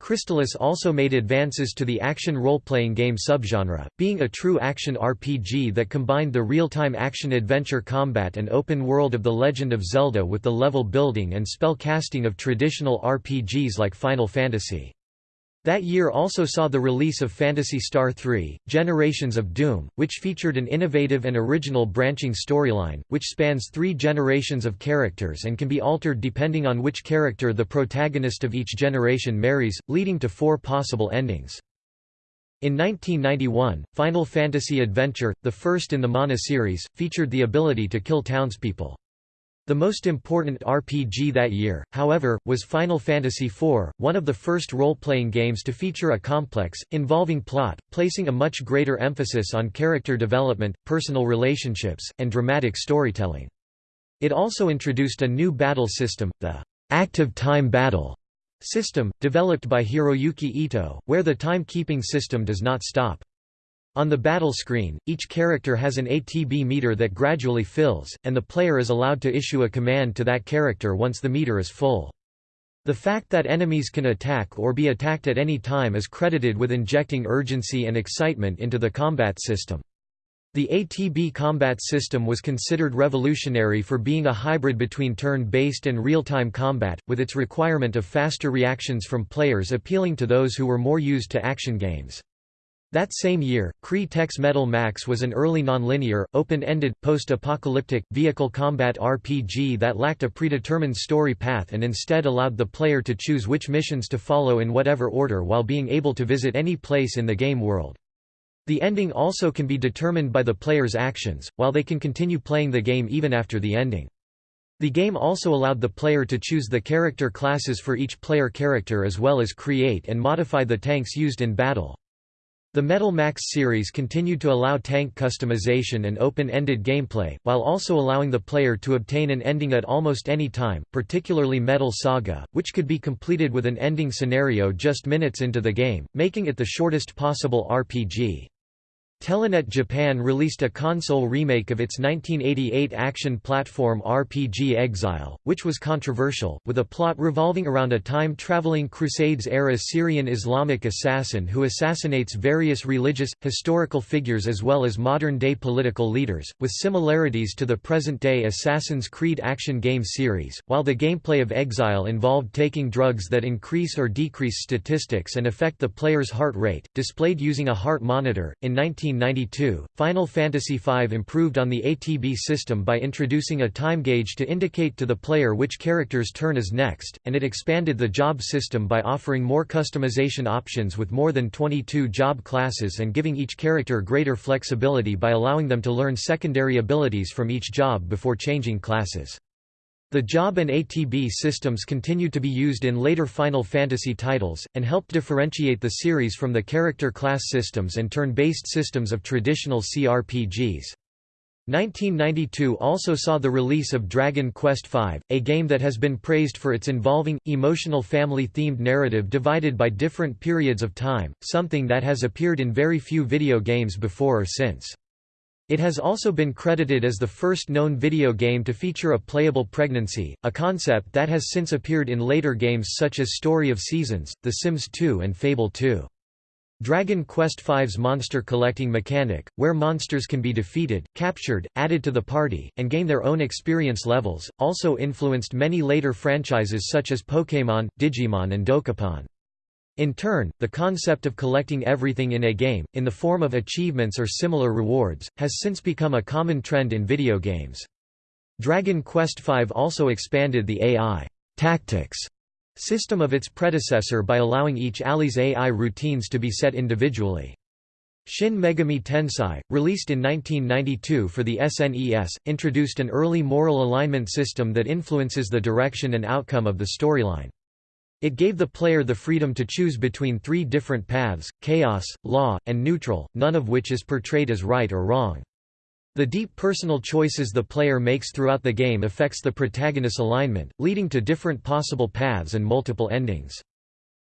Crystalis also made advances to the action role-playing game subgenre, being a true action RPG that combined the real-time action-adventure combat and open world of The Legend of Zelda with the level building and spell casting of traditional RPGs like Final Fantasy. That year also saw the release of Phantasy Star 3, Generations of Doom, which featured an innovative and original branching storyline, which spans three generations of characters and can be altered depending on which character the protagonist of each generation marries, leading to four possible endings. In 1991, Final Fantasy Adventure, the first in the Mana series, featured the ability to kill townspeople. The most important RPG that year, however, was Final Fantasy IV, one of the first role-playing games to feature a complex, involving plot, placing a much greater emphasis on character development, personal relationships, and dramatic storytelling. It also introduced a new battle system, the active time battle system, developed by Hiroyuki Ito, where the time-keeping system does not stop. On the battle screen, each character has an ATB meter that gradually fills, and the player is allowed to issue a command to that character once the meter is full. The fact that enemies can attack or be attacked at any time is credited with injecting urgency and excitement into the combat system. The ATB combat system was considered revolutionary for being a hybrid between turn-based and real-time combat, with its requirement of faster reactions from players appealing to those who were more used to action games. That same year, Crea-Tech's Metal Max was an early nonlinear, open-ended, post-apocalyptic, vehicle combat RPG that lacked a predetermined story path and instead allowed the player to choose which missions to follow in whatever order while being able to visit any place in the game world. The ending also can be determined by the player's actions, while they can continue playing the game even after the ending. The game also allowed the player to choose the character classes for each player character as well as create and modify the tanks used in battle. The Metal Max series continued to allow tank customization and open-ended gameplay, while also allowing the player to obtain an ending at almost any time, particularly Metal Saga, which could be completed with an ending scenario just minutes into the game, making it the shortest possible RPG. Telenet Japan released a console remake of its 1988 action platform RPG Exile, which was controversial, with a plot revolving around a time-traveling Crusades-era Syrian Islamic assassin who assassinates various religious, historical figures as well as modern-day political leaders, with similarities to the present-day Assassin's Creed action game series, while the gameplay of Exile involved taking drugs that increase or decrease statistics and affect the player's heart rate, displayed using a heart monitor. In 19 1992, Final Fantasy V improved on the ATB system by introducing a time gauge to indicate to the player which character's turn is next, and it expanded the job system by offering more customization options with more than 22 job classes and giving each character greater flexibility by allowing them to learn secondary abilities from each job before changing classes. The job and ATB systems continued to be used in later Final Fantasy titles, and helped differentiate the series from the character class systems and turn-based systems of traditional CRPGs. 1992 also saw the release of Dragon Quest V, a game that has been praised for its involving, emotional family-themed narrative divided by different periods of time, something that has appeared in very few video games before or since. It has also been credited as the first known video game to feature a playable pregnancy, a concept that has since appeared in later games such as Story of Seasons, The Sims 2 and Fable 2. Dragon Quest V's monster collecting mechanic, where monsters can be defeated, captured, added to the party, and gain their own experience levels, also influenced many later franchises such as Pokémon, Digimon and Dokapon. In turn, the concept of collecting everything in a game, in the form of achievements or similar rewards, has since become a common trend in video games. Dragon Quest V also expanded the AI tactics system of its predecessor by allowing each ally's AI routines to be set individually. Shin Megami Tensei, released in 1992 for the SNES, introduced an early moral alignment system that influences the direction and outcome of the storyline. It gave the player the freedom to choose between three different paths, chaos, law, and neutral, none of which is portrayed as right or wrong. The deep personal choices the player makes throughout the game affects the protagonist's alignment, leading to different possible paths and multiple endings.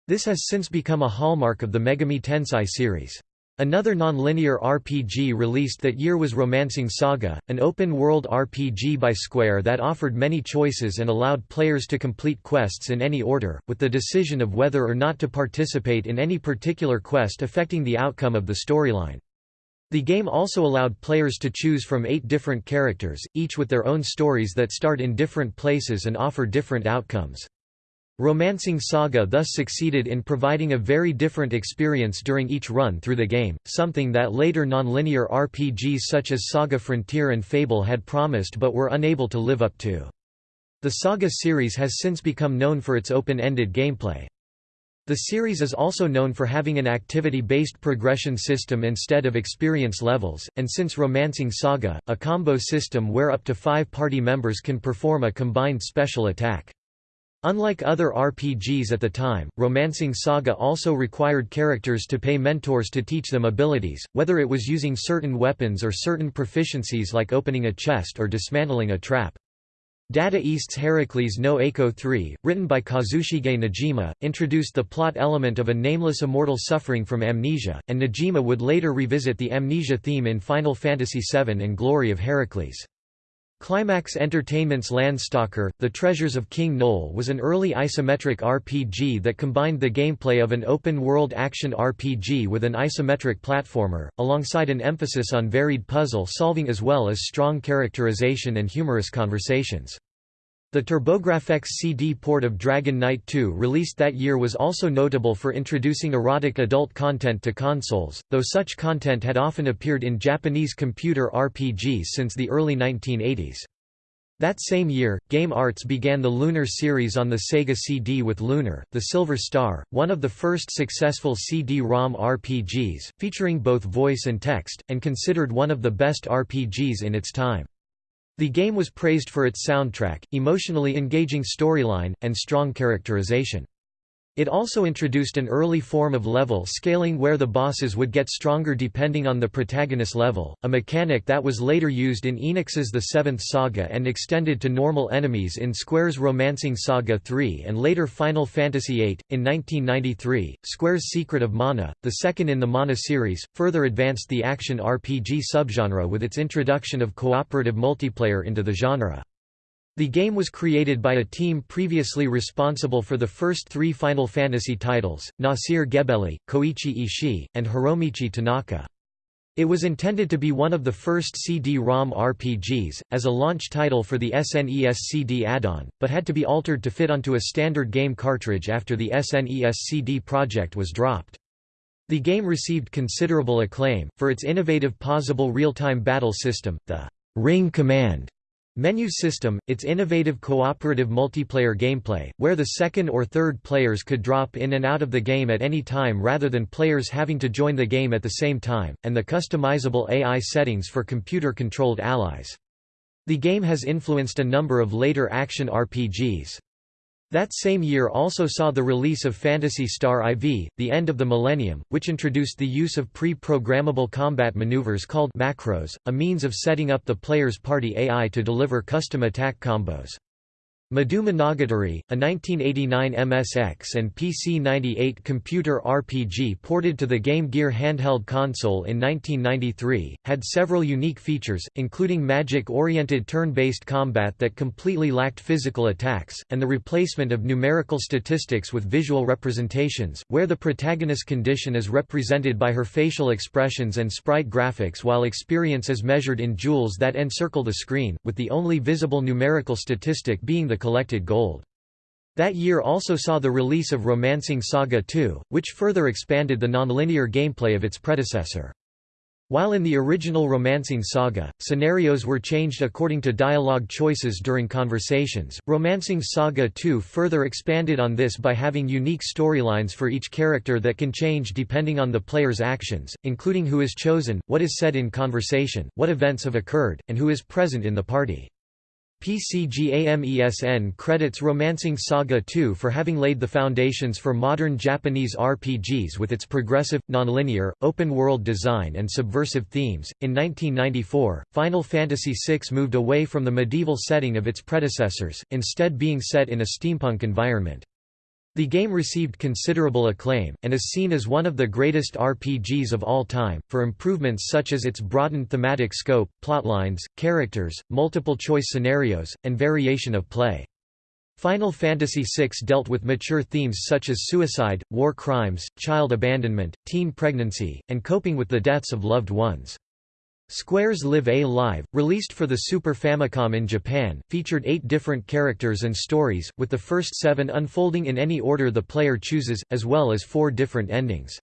This has since become a hallmark of the Megami Tensei series. Another non-linear RPG released that year was Romancing Saga, an open-world RPG by Square that offered many choices and allowed players to complete quests in any order, with the decision of whether or not to participate in any particular quest affecting the outcome of the storyline. The game also allowed players to choose from eight different characters, each with their own stories that start in different places and offer different outcomes. Romancing Saga thus succeeded in providing a very different experience during each run through the game, something that later nonlinear RPGs such as Saga Frontier and Fable had promised but were unable to live up to. The Saga series has since become known for its open-ended gameplay. The series is also known for having an activity-based progression system instead of experience levels, and since Romancing Saga, a combo system where up to five party members can perform a combined special attack. Unlike other RPGs at the time, Romancing Saga also required characters to pay mentors to teach them abilities, whether it was using certain weapons or certain proficiencies like opening a chest or dismantling a trap. Data East's Heracles no Eikō 3, written by Kazushige Najima, introduced the plot element of a nameless immortal suffering from amnesia, and Najima would later revisit the amnesia theme in Final Fantasy VII and Glory of Heracles. Climax Entertainment's Landstalker, The Treasures of King Noel was an early isometric RPG that combined the gameplay of an open-world action RPG with an isometric platformer, alongside an emphasis on varied puzzle solving as well as strong characterization and humorous conversations. The TurboGrafx CD port of Dragon Knight II released that year was also notable for introducing erotic adult content to consoles, though such content had often appeared in Japanese computer RPGs since the early 1980s. That same year, Game Arts began the Lunar series on the Sega CD with Lunar, the Silver Star, one of the first successful CD-ROM RPGs, featuring both voice and text, and considered one of the best RPGs in its time. The game was praised for its soundtrack, emotionally engaging storyline, and strong characterization. It also introduced an early form of level scaling where the bosses would get stronger depending on the protagonist level, a mechanic that was later used in Enix's The Seventh Saga and extended to normal enemies in Square's Romancing Saga 3 and later Final Fantasy VIII. In 1993, Square's Secret of Mana, the second in the Mana series, further advanced the action RPG subgenre with its introduction of cooperative multiplayer into the genre. The game was created by a team previously responsible for the first three Final Fantasy titles, Nasir Gebeli, Koichi Ishii, and Hiromichi Tanaka. It was intended to be one of the first CD-ROM RPGs, as a launch title for the SNES CD add-on, but had to be altered to fit onto a standard game cartridge after the SNES CD project was dropped. The game received considerable acclaim, for its innovative pausable real-time battle system, the Ring Command Menu system, its innovative cooperative multiplayer gameplay, where the second or third players could drop in and out of the game at any time rather than players having to join the game at the same time, and the customizable AI settings for computer-controlled allies. The game has influenced a number of later action RPGs. That same year also saw the release of Phantasy Star IV, The End of the Millennium, which introduced the use of pre-programmable combat maneuvers called macros, a means of setting up the player's party AI to deliver custom attack combos. Madou Monogatari, a 1989 MSX and PC-98 computer RPG ported to the Game Gear handheld console in 1993, had several unique features, including magic-oriented turn-based combat that completely lacked physical attacks, and the replacement of numerical statistics with visual representations, where the protagonist's condition is represented by her facial expressions and sprite graphics while experience is measured in jewels that encircle the screen, with the only visible numerical statistic being the collected gold. That year also saw the release of Romancing Saga 2, which further expanded the nonlinear gameplay of its predecessor. While in the original Romancing Saga, scenarios were changed according to dialogue choices during conversations, Romancing Saga 2 further expanded on this by having unique storylines for each character that can change depending on the player's actions, including who is chosen, what is said in conversation, what events have occurred, and who is present in the party. PCGAMESN credits Romancing Saga 2 for having laid the foundations for modern Japanese RPGs with its progressive, nonlinear, open-world design and subversive themes. In 1994, Final Fantasy VI moved away from the medieval setting of its predecessors, instead being set in a steampunk environment. The game received considerable acclaim, and is seen as one of the greatest RPGs of all time, for improvements such as its broadened thematic scope, plotlines, characters, multiple-choice scenarios, and variation of play. Final Fantasy VI dealt with mature themes such as suicide, war crimes, child abandonment, teen pregnancy, and coping with the deaths of loved ones. Square's Live A Live, released for the Super Famicom in Japan, featured eight different characters and stories, with the first seven unfolding in any order the player chooses, as well as four different endings.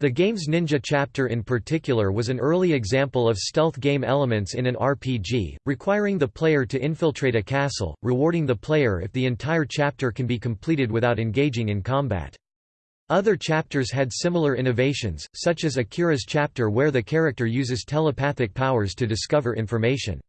The game's ninja chapter in particular was an early example of stealth game elements in an RPG, requiring the player to infiltrate a castle, rewarding the player if the entire chapter can be completed without engaging in combat. Other chapters had similar innovations, such as Akira's chapter where the character uses telepathic powers to discover information.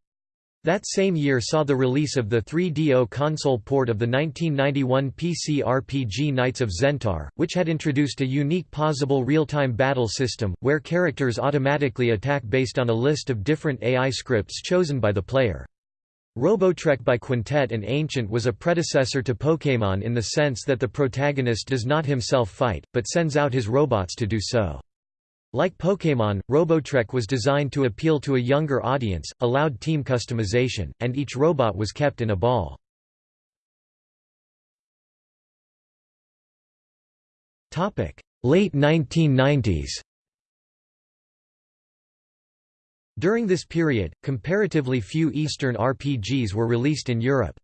That same year saw the release of the 3DO console port of the 1991 PC RPG Knights of Xentar, which had introduced a unique pausable real-time battle system, where characters automatically attack based on a list of different AI scripts chosen by the player. Robotrek by Quintet and Ancient was a predecessor to Pokémon in the sense that the protagonist does not himself fight, but sends out his robots to do so. Like Pokémon, Robotrek was designed to appeal to a younger audience, allowed team customization, and each robot was kept in a ball. Late 1990s During this period, comparatively few Eastern RPGs were released in Europe.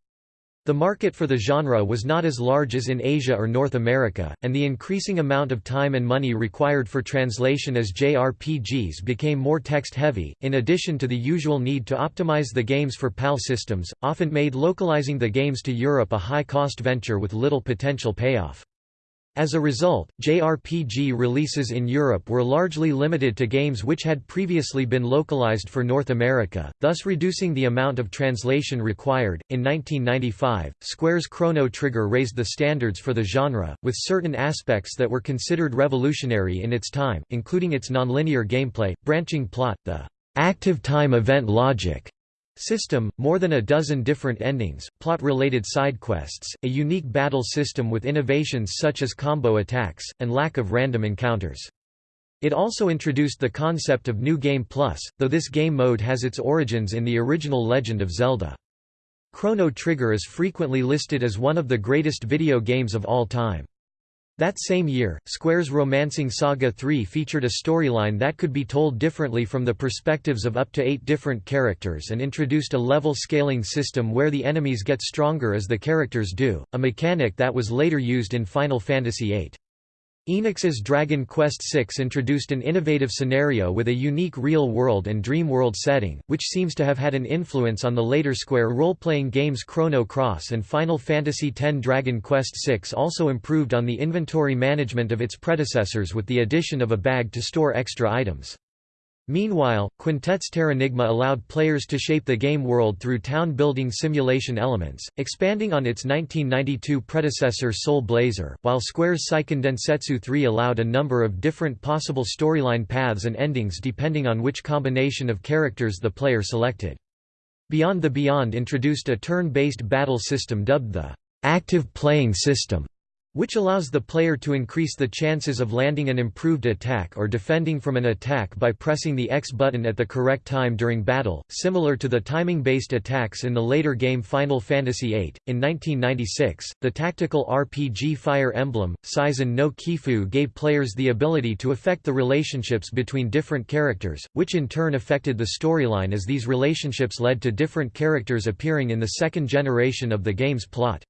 The market for the genre was not as large as in Asia or North America, and the increasing amount of time and money required for translation as JRPGs became more text-heavy, in addition to the usual need to optimize the games for PAL systems, often made localizing the games to Europe a high-cost venture with little potential payoff. As a result, JRPG releases in Europe were largely limited to games which had previously been localized for North America, thus reducing the amount of translation required. In 1995, Square's Chrono Trigger raised the standards for the genre, with certain aspects that were considered revolutionary in its time, including its nonlinear gameplay, branching plot, the active time event logic, System, more than a dozen different endings, plot-related side quests, a unique battle system with innovations such as combo attacks, and lack of random encounters. It also introduced the concept of New Game Plus, though this game mode has its origins in the original Legend of Zelda. Chrono Trigger is frequently listed as one of the greatest video games of all time. That same year, Square's Romancing Saga 3 featured a storyline that could be told differently from the perspectives of up to eight different characters and introduced a level scaling system where the enemies get stronger as the characters do, a mechanic that was later used in Final Fantasy VIII. Enix's Dragon Quest VI introduced an innovative scenario with a unique real-world and dream world setting, which seems to have had an influence on the later Square role-playing games Chrono Cross and Final Fantasy X. Dragon Quest VI also improved on the inventory management of its predecessors with the addition of a bag to store extra items. Meanwhile, Quintet's Terranigma allowed players to shape the game world through town-building simulation elements, expanding on its 1992 predecessor Soul Blazer, while Square's Seiken Densetsu 3 allowed a number of different possible storyline paths and endings depending on which combination of characters the player selected. Beyond the Beyond introduced a turn-based battle system dubbed the active playing system, which allows the player to increase the chances of landing an improved attack or defending from an attack by pressing the X button at the correct time during battle, similar to the timing-based attacks in the later game Final Fantasy VIII. In 1996, the tactical RPG Fire Emblem, Seisen no Keifu gave players the ability to affect the relationships between different characters, which in turn affected the storyline as these relationships led to different characters appearing in the second generation of the game's plot.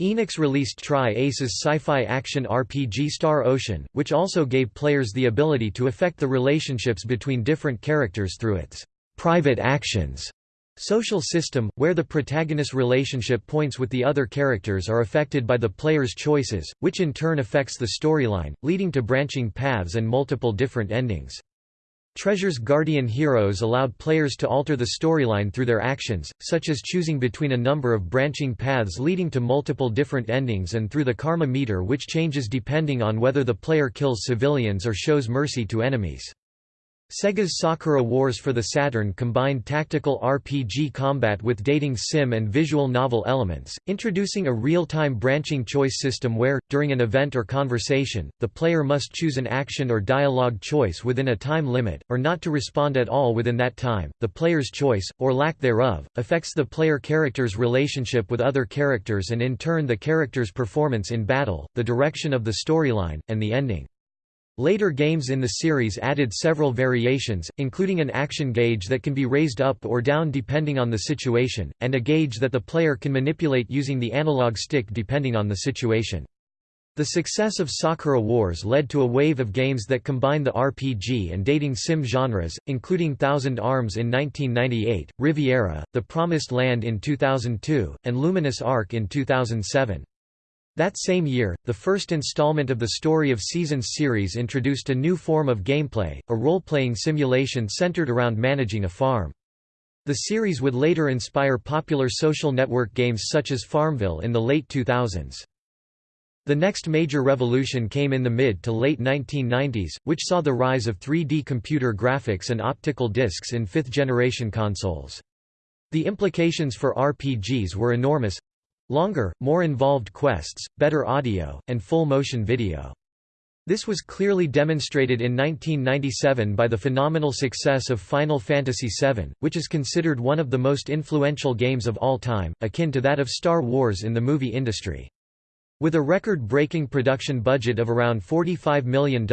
Enix released Tri-Ace's sci-fi action RPG Star Ocean, which also gave players the ability to affect the relationships between different characters through its private actions social system, where the protagonist's relationship points with the other characters are affected by the player's choices, which in turn affects the storyline, leading to branching paths and multiple different endings. Treasure's Guardian Heroes allowed players to alter the storyline through their actions, such as choosing between a number of branching paths leading to multiple different endings and through the karma meter which changes depending on whether the player kills civilians or shows mercy to enemies. Sega's Sakura Wars for the Saturn combined tactical RPG combat with dating sim and visual novel elements, introducing a real-time branching choice system where, during an event or conversation, the player must choose an action or dialogue choice within a time limit, or not to respond at all within that time. The player's choice, or lack thereof, affects the player character's relationship with other characters and in turn the character's performance in battle, the direction of the storyline, and the ending. Later games in the series added several variations, including an action gauge that can be raised up or down depending on the situation, and a gauge that the player can manipulate using the analog stick depending on the situation. The success of Sakura Wars led to a wave of games that combine the RPG and dating sim genres, including Thousand Arms in 1998, Riviera, The Promised Land in 2002, and Luminous Arc in 2007. That same year, the first installment of the Story of Seasons series introduced a new form of gameplay, a role-playing simulation centered around managing a farm. The series would later inspire popular social network games such as Farmville in the late 2000s. The next major revolution came in the mid to late 1990s, which saw the rise of 3D computer graphics and optical discs in fifth-generation consoles. The implications for RPGs were enormous, Longer, more involved quests, better audio, and full-motion video. This was clearly demonstrated in 1997 by the phenomenal success of Final Fantasy VII, which is considered one of the most influential games of all time, akin to that of Star Wars in the movie industry. With a record-breaking production budget of around $45 million,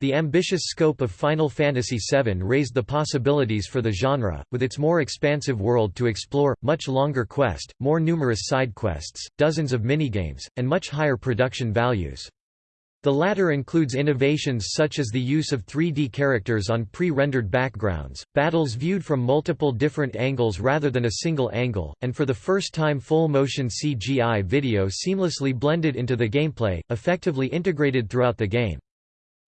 the ambitious scope of Final Fantasy VII raised the possibilities for the genre, with its more expansive world to explore, much longer quest, more numerous side quests, dozens of minigames, and much higher production values. The latter includes innovations such as the use of 3D characters on pre-rendered backgrounds, battles viewed from multiple different angles rather than a single angle, and for the first time full-motion CGI video seamlessly blended into the gameplay, effectively integrated throughout the game.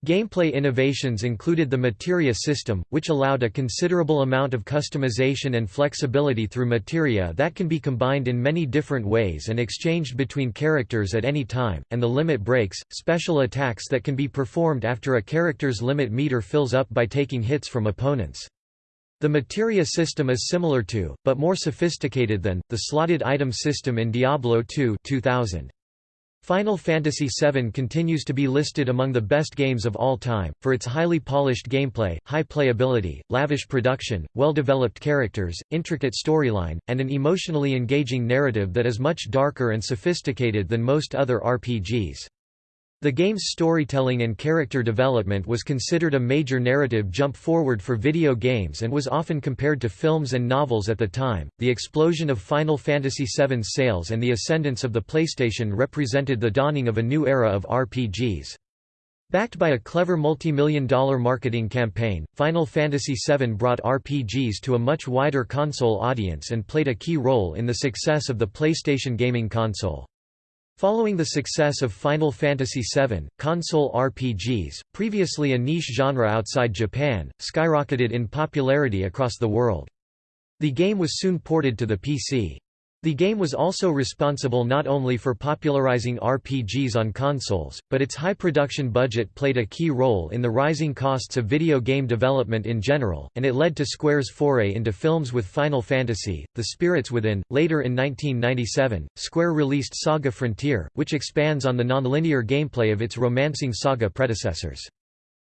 Gameplay innovations included the Materia system, which allowed a considerable amount of customization and flexibility through materia that can be combined in many different ways and exchanged between characters at any time, and the limit breaks, special attacks that can be performed after a character's limit meter fills up by taking hits from opponents. The materia system is similar to, but more sophisticated than, the slotted item system in Diablo II 2000. Final Fantasy VII continues to be listed among the best games of all time, for its highly polished gameplay, high playability, lavish production, well-developed characters, intricate storyline, and an emotionally engaging narrative that is much darker and sophisticated than most other RPGs. The game's storytelling and character development was considered a major narrative jump forward for video games and was often compared to films and novels at the time. The explosion of Final Fantasy VII's sales and the ascendance of the PlayStation represented the dawning of a new era of RPGs. Backed by a clever multi-million dollar marketing campaign, Final Fantasy VII brought RPGs to a much wider console audience and played a key role in the success of the PlayStation gaming console. Following the success of Final Fantasy VII, console RPGs, previously a niche genre outside Japan, skyrocketed in popularity across the world. The game was soon ported to the PC. The game was also responsible not only for popularizing RPGs on consoles, but its high production budget played a key role in the rising costs of video game development in general, and it led to Square's foray into films with Final Fantasy, The Spirits Within. Later in 1997, Square released Saga Frontier, which expands on the nonlinear gameplay of its romancing saga predecessors.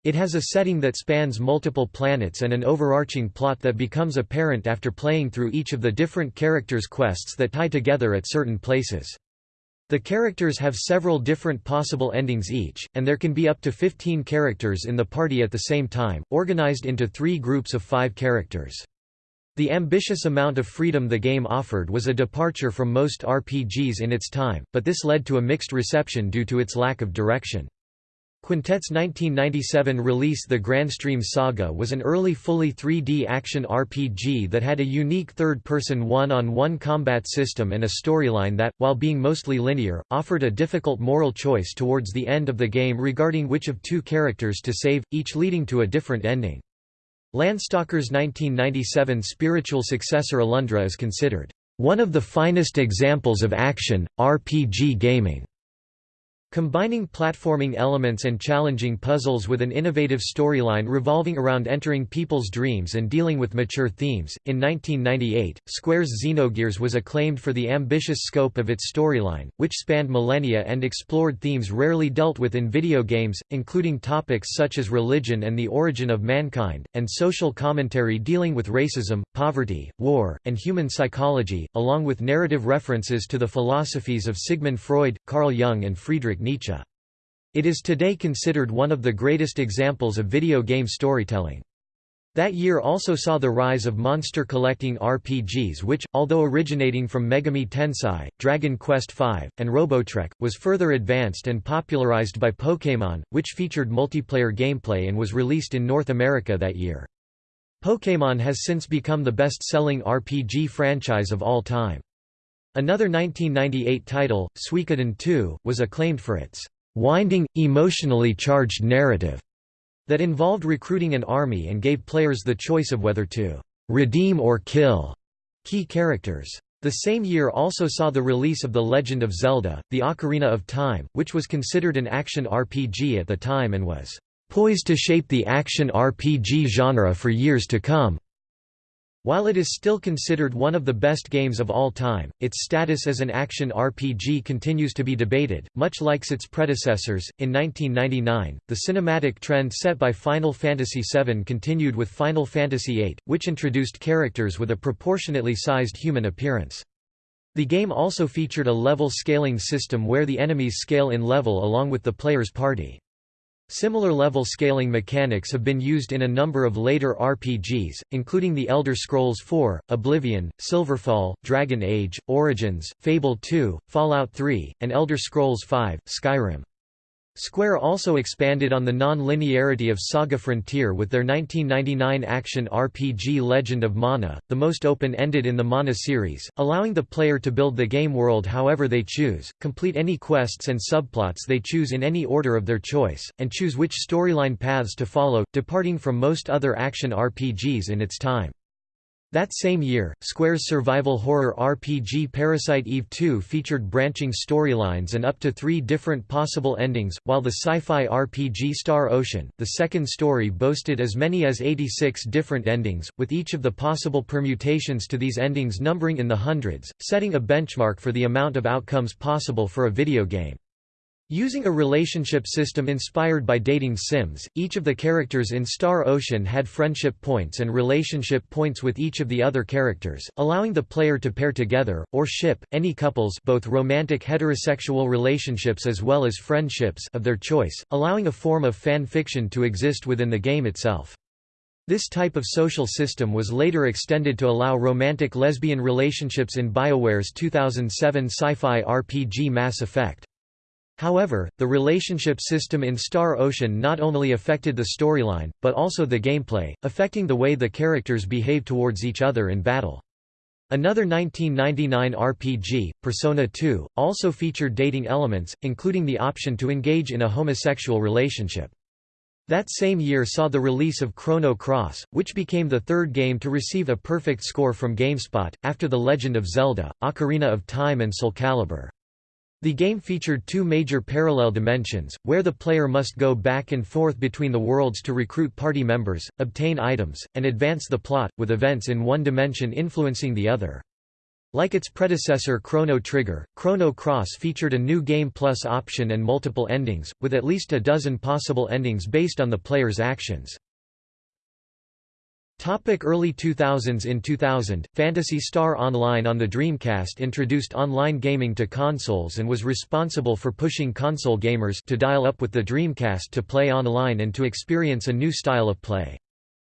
It has a setting that spans multiple planets and an overarching plot that becomes apparent after playing through each of the different characters' quests that tie together at certain places. The characters have several different possible endings each, and there can be up to 15 characters in the party at the same time, organized into three groups of five characters. The ambitious amount of freedom the game offered was a departure from most RPGs in its time, but this led to a mixed reception due to its lack of direction. Quintet's 1997 release The Grandstream Saga was an early fully 3D action RPG that had a unique third-person one-on-one combat system and a storyline that, while being mostly linear, offered a difficult moral choice towards the end of the game regarding which of two characters to save, each leading to a different ending. Landstalker's 1997 spiritual successor Alundra is considered one of the finest examples of action, RPG gaming. Combining platforming elements and challenging puzzles with an innovative storyline revolving around entering people's dreams and dealing with mature themes. In 1998, Square's Xenogears was acclaimed for the ambitious scope of its storyline, which spanned millennia and explored themes rarely dealt with in video games, including topics such as religion and the origin of mankind, and social commentary dealing with racism, poverty, war, and human psychology, along with narrative references to the philosophies of Sigmund Freud, Carl Jung, and Friedrich Friedrich Nietzsche. It is today considered one of the greatest examples of video game storytelling. That year also saw the rise of monster collecting RPGs which, although originating from Megami Tensei, Dragon Quest V, and Robotrek, was further advanced and popularized by Pokémon, which featured multiplayer gameplay and was released in North America that year. Pokémon has since become the best-selling RPG franchise of all time. Another 1998 title, Suikoden 2, was acclaimed for its winding, emotionally charged narrative that involved recruiting an army and gave players the choice of whether to redeem or kill key characters. The same year also saw the release of The Legend of Zelda, The Ocarina of Time, which was considered an action RPG at the time and was poised to shape the action RPG genre for years to come. While it is still considered one of the best games of all time, its status as an action RPG continues to be debated, much like its predecessors. In 1999, the cinematic trend set by Final Fantasy VII continued with Final Fantasy VIII, which introduced characters with a proportionately sized human appearance. The game also featured a level scaling system where the enemies scale in level along with the player's party. Similar level scaling mechanics have been used in a number of later RPGs, including The Elder Scrolls IV, Oblivion, Silverfall, Dragon Age, Origins, Fable 2, Fallout 3, and Elder Scrolls V, Skyrim. Square also expanded on the non-linearity of Saga Frontier with their 1999 action RPG Legend of Mana, the most open-ended in the Mana series, allowing the player to build the game world however they choose, complete any quests and subplots they choose in any order of their choice, and choose which storyline paths to follow, departing from most other action RPGs in its time. That same year, Square's survival horror RPG Parasite Eve 2 featured branching storylines and up to three different possible endings, while the sci-fi RPG Star Ocean, the second story boasted as many as 86 different endings, with each of the possible permutations to these endings numbering in the hundreds, setting a benchmark for the amount of outcomes possible for a video game. Using a relationship system inspired by dating sims, each of the characters in Star Ocean had friendship points and relationship points with each of the other characters, allowing the player to pair together, or ship, any couples both romantic heterosexual relationships as well as friendships of their choice, allowing a form of fan fiction to exist within the game itself. This type of social system was later extended to allow romantic lesbian relationships in BioWare's 2007 sci-fi RPG Mass Effect. However, the relationship system in Star Ocean not only affected the storyline, but also the gameplay, affecting the way the characters behave towards each other in battle. Another 1999 RPG, Persona 2, also featured dating elements, including the option to engage in a homosexual relationship. That same year saw the release of Chrono Cross, which became the third game to receive a perfect score from GameSpot, after The Legend of Zelda, Ocarina of Time and Soul Calibur. The game featured two major parallel dimensions, where the player must go back and forth between the worlds to recruit party members, obtain items, and advance the plot, with events in one dimension influencing the other. Like its predecessor Chrono Trigger, Chrono Cross featured a new Game Plus option and multiple endings, with at least a dozen possible endings based on the player's actions. Topic early 2000s In 2000, Phantasy Star Online on the Dreamcast introduced online gaming to consoles and was responsible for pushing console gamers to dial up with the Dreamcast to play online and to experience a new style of play.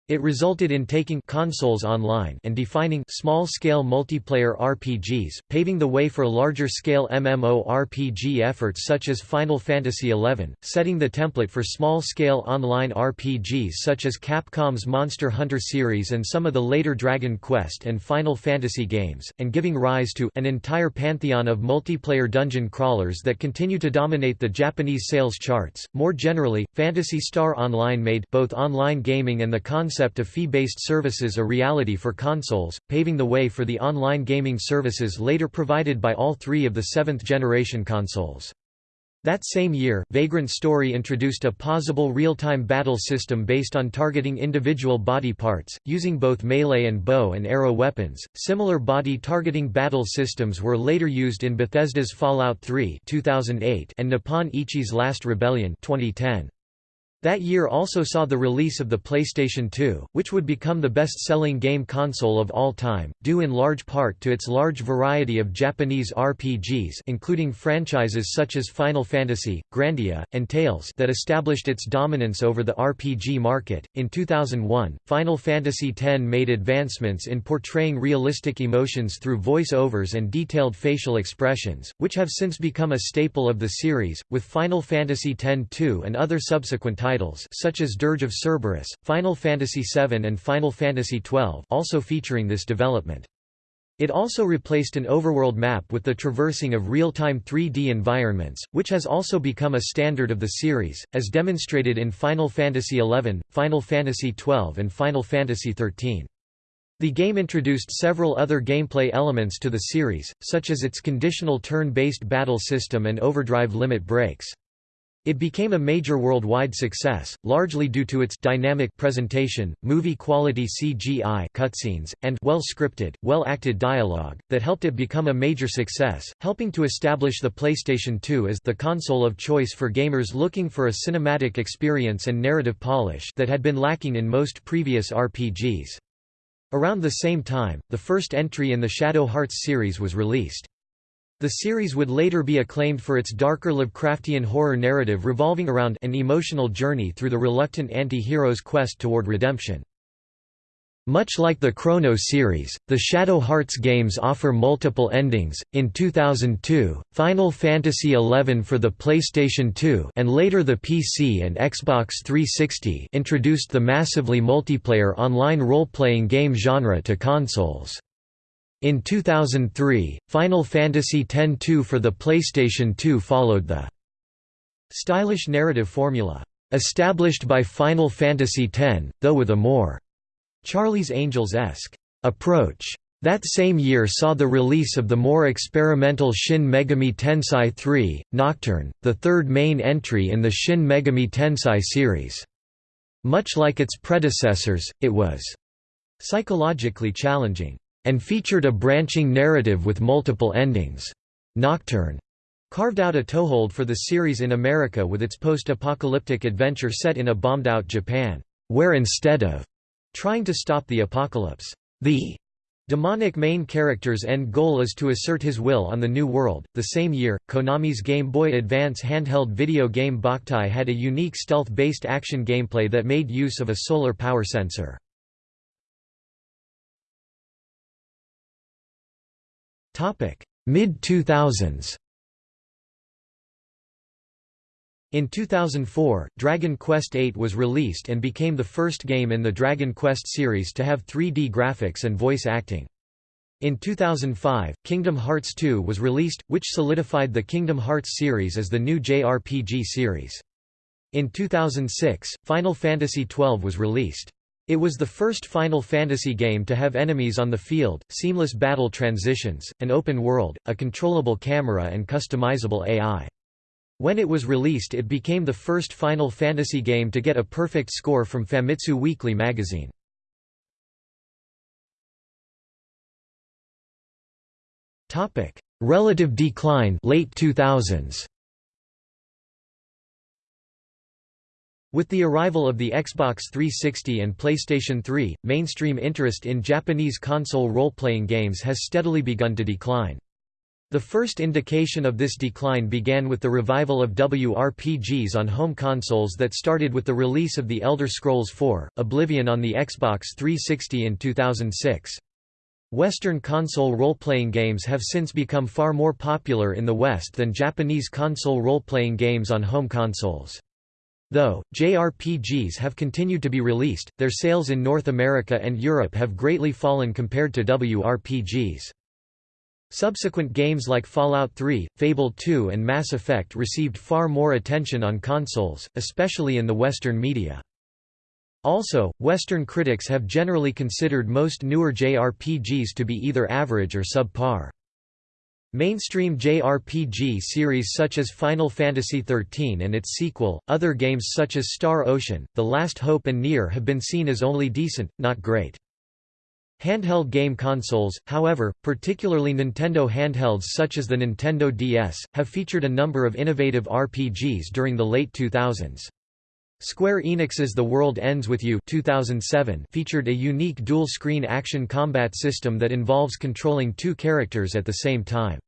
It resulted in taking consoles online and defining small-scale multiplayer RPGs, paving the way for larger-scale MMORPG efforts such as Final Fantasy XI, setting the template for small-scale online RPGs such as Capcom's Monster Hunter series and some of the later Dragon Quest and Final Fantasy games, and giving rise to an entire pantheon of multiplayer dungeon crawlers that continue to dominate the Japanese sales charts. More generally, Phantasy Star Online made both online gaming and the concept concept of fee-based services a reality for consoles, paving the way for the online gaming services later provided by all three of the seventh-generation consoles. That same year, Vagrant Story introduced a pausable real-time battle system based on targeting individual body parts, using both melee and bow and arrow weapons. Similar body targeting battle systems were later used in Bethesda's Fallout 3 (2008) and Nippon Ichi's Last Rebellion (2010). That year also saw the release of the PlayStation 2, which would become the best-selling game console of all time, due in large part to its large variety of Japanese RPGs including franchises such as Final Fantasy, Grandia, and Tales that established its dominance over the RPG market. In 2001, Final Fantasy X made advancements in portraying realistic emotions through voice-overs and detailed facial expressions, which have since become a staple of the series, with Final Fantasy X-2 and other subsequent titles such as Dirge of Cerberus, Final Fantasy VII and Final Fantasy XII also featuring this development. It also replaced an overworld map with the traversing of real-time 3D environments, which has also become a standard of the series, as demonstrated in Final Fantasy XI, Final Fantasy XII and Final Fantasy XIII. The game introduced several other gameplay elements to the series, such as its conditional turn-based battle system and overdrive limit breaks. It became a major worldwide success, largely due to its dynamic presentation, movie-quality CGI cutscenes, and well-scripted, well-acted dialogue, that helped it become a major success, helping to establish the PlayStation 2 as the console of choice for gamers looking for a cinematic experience and narrative polish that had been lacking in most previous RPGs. Around the same time, the first entry in the Shadow Hearts series was released. The series would later be acclaimed for its darker Lovecraftian horror narrative revolving around an emotional journey through the reluctant anti-hero's quest toward redemption. Much like the Chrono series, the Shadow Hearts games offer multiple endings. In 2002, Final Fantasy XI for the PlayStation 2 and later the PC and Xbox 360 introduced the massively multiplayer online role-playing game genre to consoles. In 2003, Final Fantasy X-2 for the PlayStation 2 followed the stylish narrative formula established by Final Fantasy X, though with a more Charlie's Angels-esque approach. That same year saw the release of the more experimental Shin Megami Tensei III, Nocturne, the third main entry in the Shin Megami Tensei series. Much like its predecessors, it was psychologically challenging and featured a branching narrative with multiple endings. Nocturne carved out a toehold for the series in America with its post-apocalyptic adventure set in a bombed-out Japan, where instead of trying to stop the apocalypse, the demonic main character's end goal is to assert his will on the new world. The same year, Konami's Game Boy Advance handheld video game Boktai had a unique stealth-based action gameplay that made use of a solar power sensor. Mid-2000s In 2004, Dragon Quest VIII was released and became the first game in the Dragon Quest series to have 3D graphics and voice acting. In 2005, Kingdom Hearts II was released, which solidified the Kingdom Hearts series as the new JRPG series. In 2006, Final Fantasy XII was released. It was the first Final Fantasy game to have enemies on the field, seamless battle transitions, an open world, a controllable camera and customizable AI. When it was released it became the first Final Fantasy game to get a perfect score from Famitsu Weekly magazine. Relative decline late 2000s. With the arrival of the Xbox 360 and PlayStation 3, mainstream interest in Japanese console role-playing games has steadily begun to decline. The first indication of this decline began with the revival of WRPGs on home consoles that started with the release of The Elder Scrolls IV: Oblivion on the Xbox 360 in 2006. Western console role-playing games have since become far more popular in the West than Japanese console role-playing games on home consoles. Though, JRPGs have continued to be released, their sales in North America and Europe have greatly fallen compared to WRPGs. Subsequent games like Fallout 3, Fable 2 and Mass Effect received far more attention on consoles, especially in the Western media. Also, Western critics have generally considered most newer JRPGs to be either average or subpar. Mainstream JRPG series such as Final Fantasy XIII and its sequel, other games such as Star Ocean, The Last Hope and Nier have been seen as only decent, not great. Handheld game consoles, however, particularly Nintendo handhelds such as the Nintendo DS, have featured a number of innovative RPGs during the late 2000s. Square Enix's The World Ends With You 2007 featured a unique dual-screen action combat system that involves controlling two characters at the same time.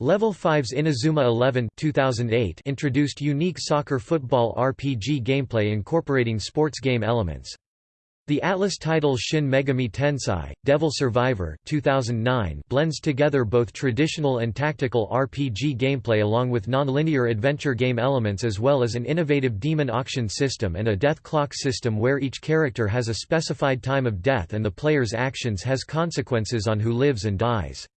Level 5's Inazuma 11 2008 introduced unique soccer football RPG gameplay incorporating sports game elements. The Atlus title Shin Megami Tensei, Devil Survivor 2009 blends together both traditional and tactical RPG gameplay along with non-linear adventure game elements as well as an innovative demon auction system and a death clock system where each character has a specified time of death and the player's actions has consequences on who lives and dies.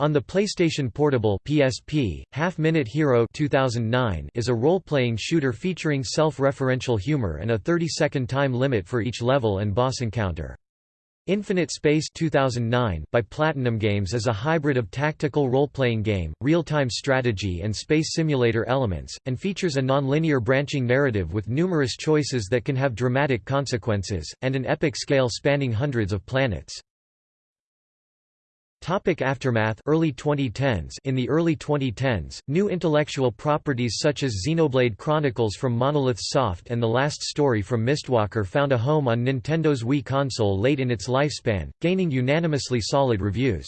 On the PlayStation Portable (PSP), Half Minute Hero 2009 is a role-playing shooter featuring self-referential humor and a 30-second time limit for each level and boss encounter. Infinite Space 2009 by Platinum Games is a hybrid of tactical role-playing game, real-time strategy and space simulator elements, and features a non-linear branching narrative with numerous choices that can have dramatic consequences, and an epic scale spanning hundreds of planets. Topic aftermath early 2010s In the early 2010s, new intellectual properties such as Xenoblade Chronicles from Monolith Soft and The Last Story from Mistwalker found a home on Nintendo's Wii console late in its lifespan, gaining unanimously solid reviews.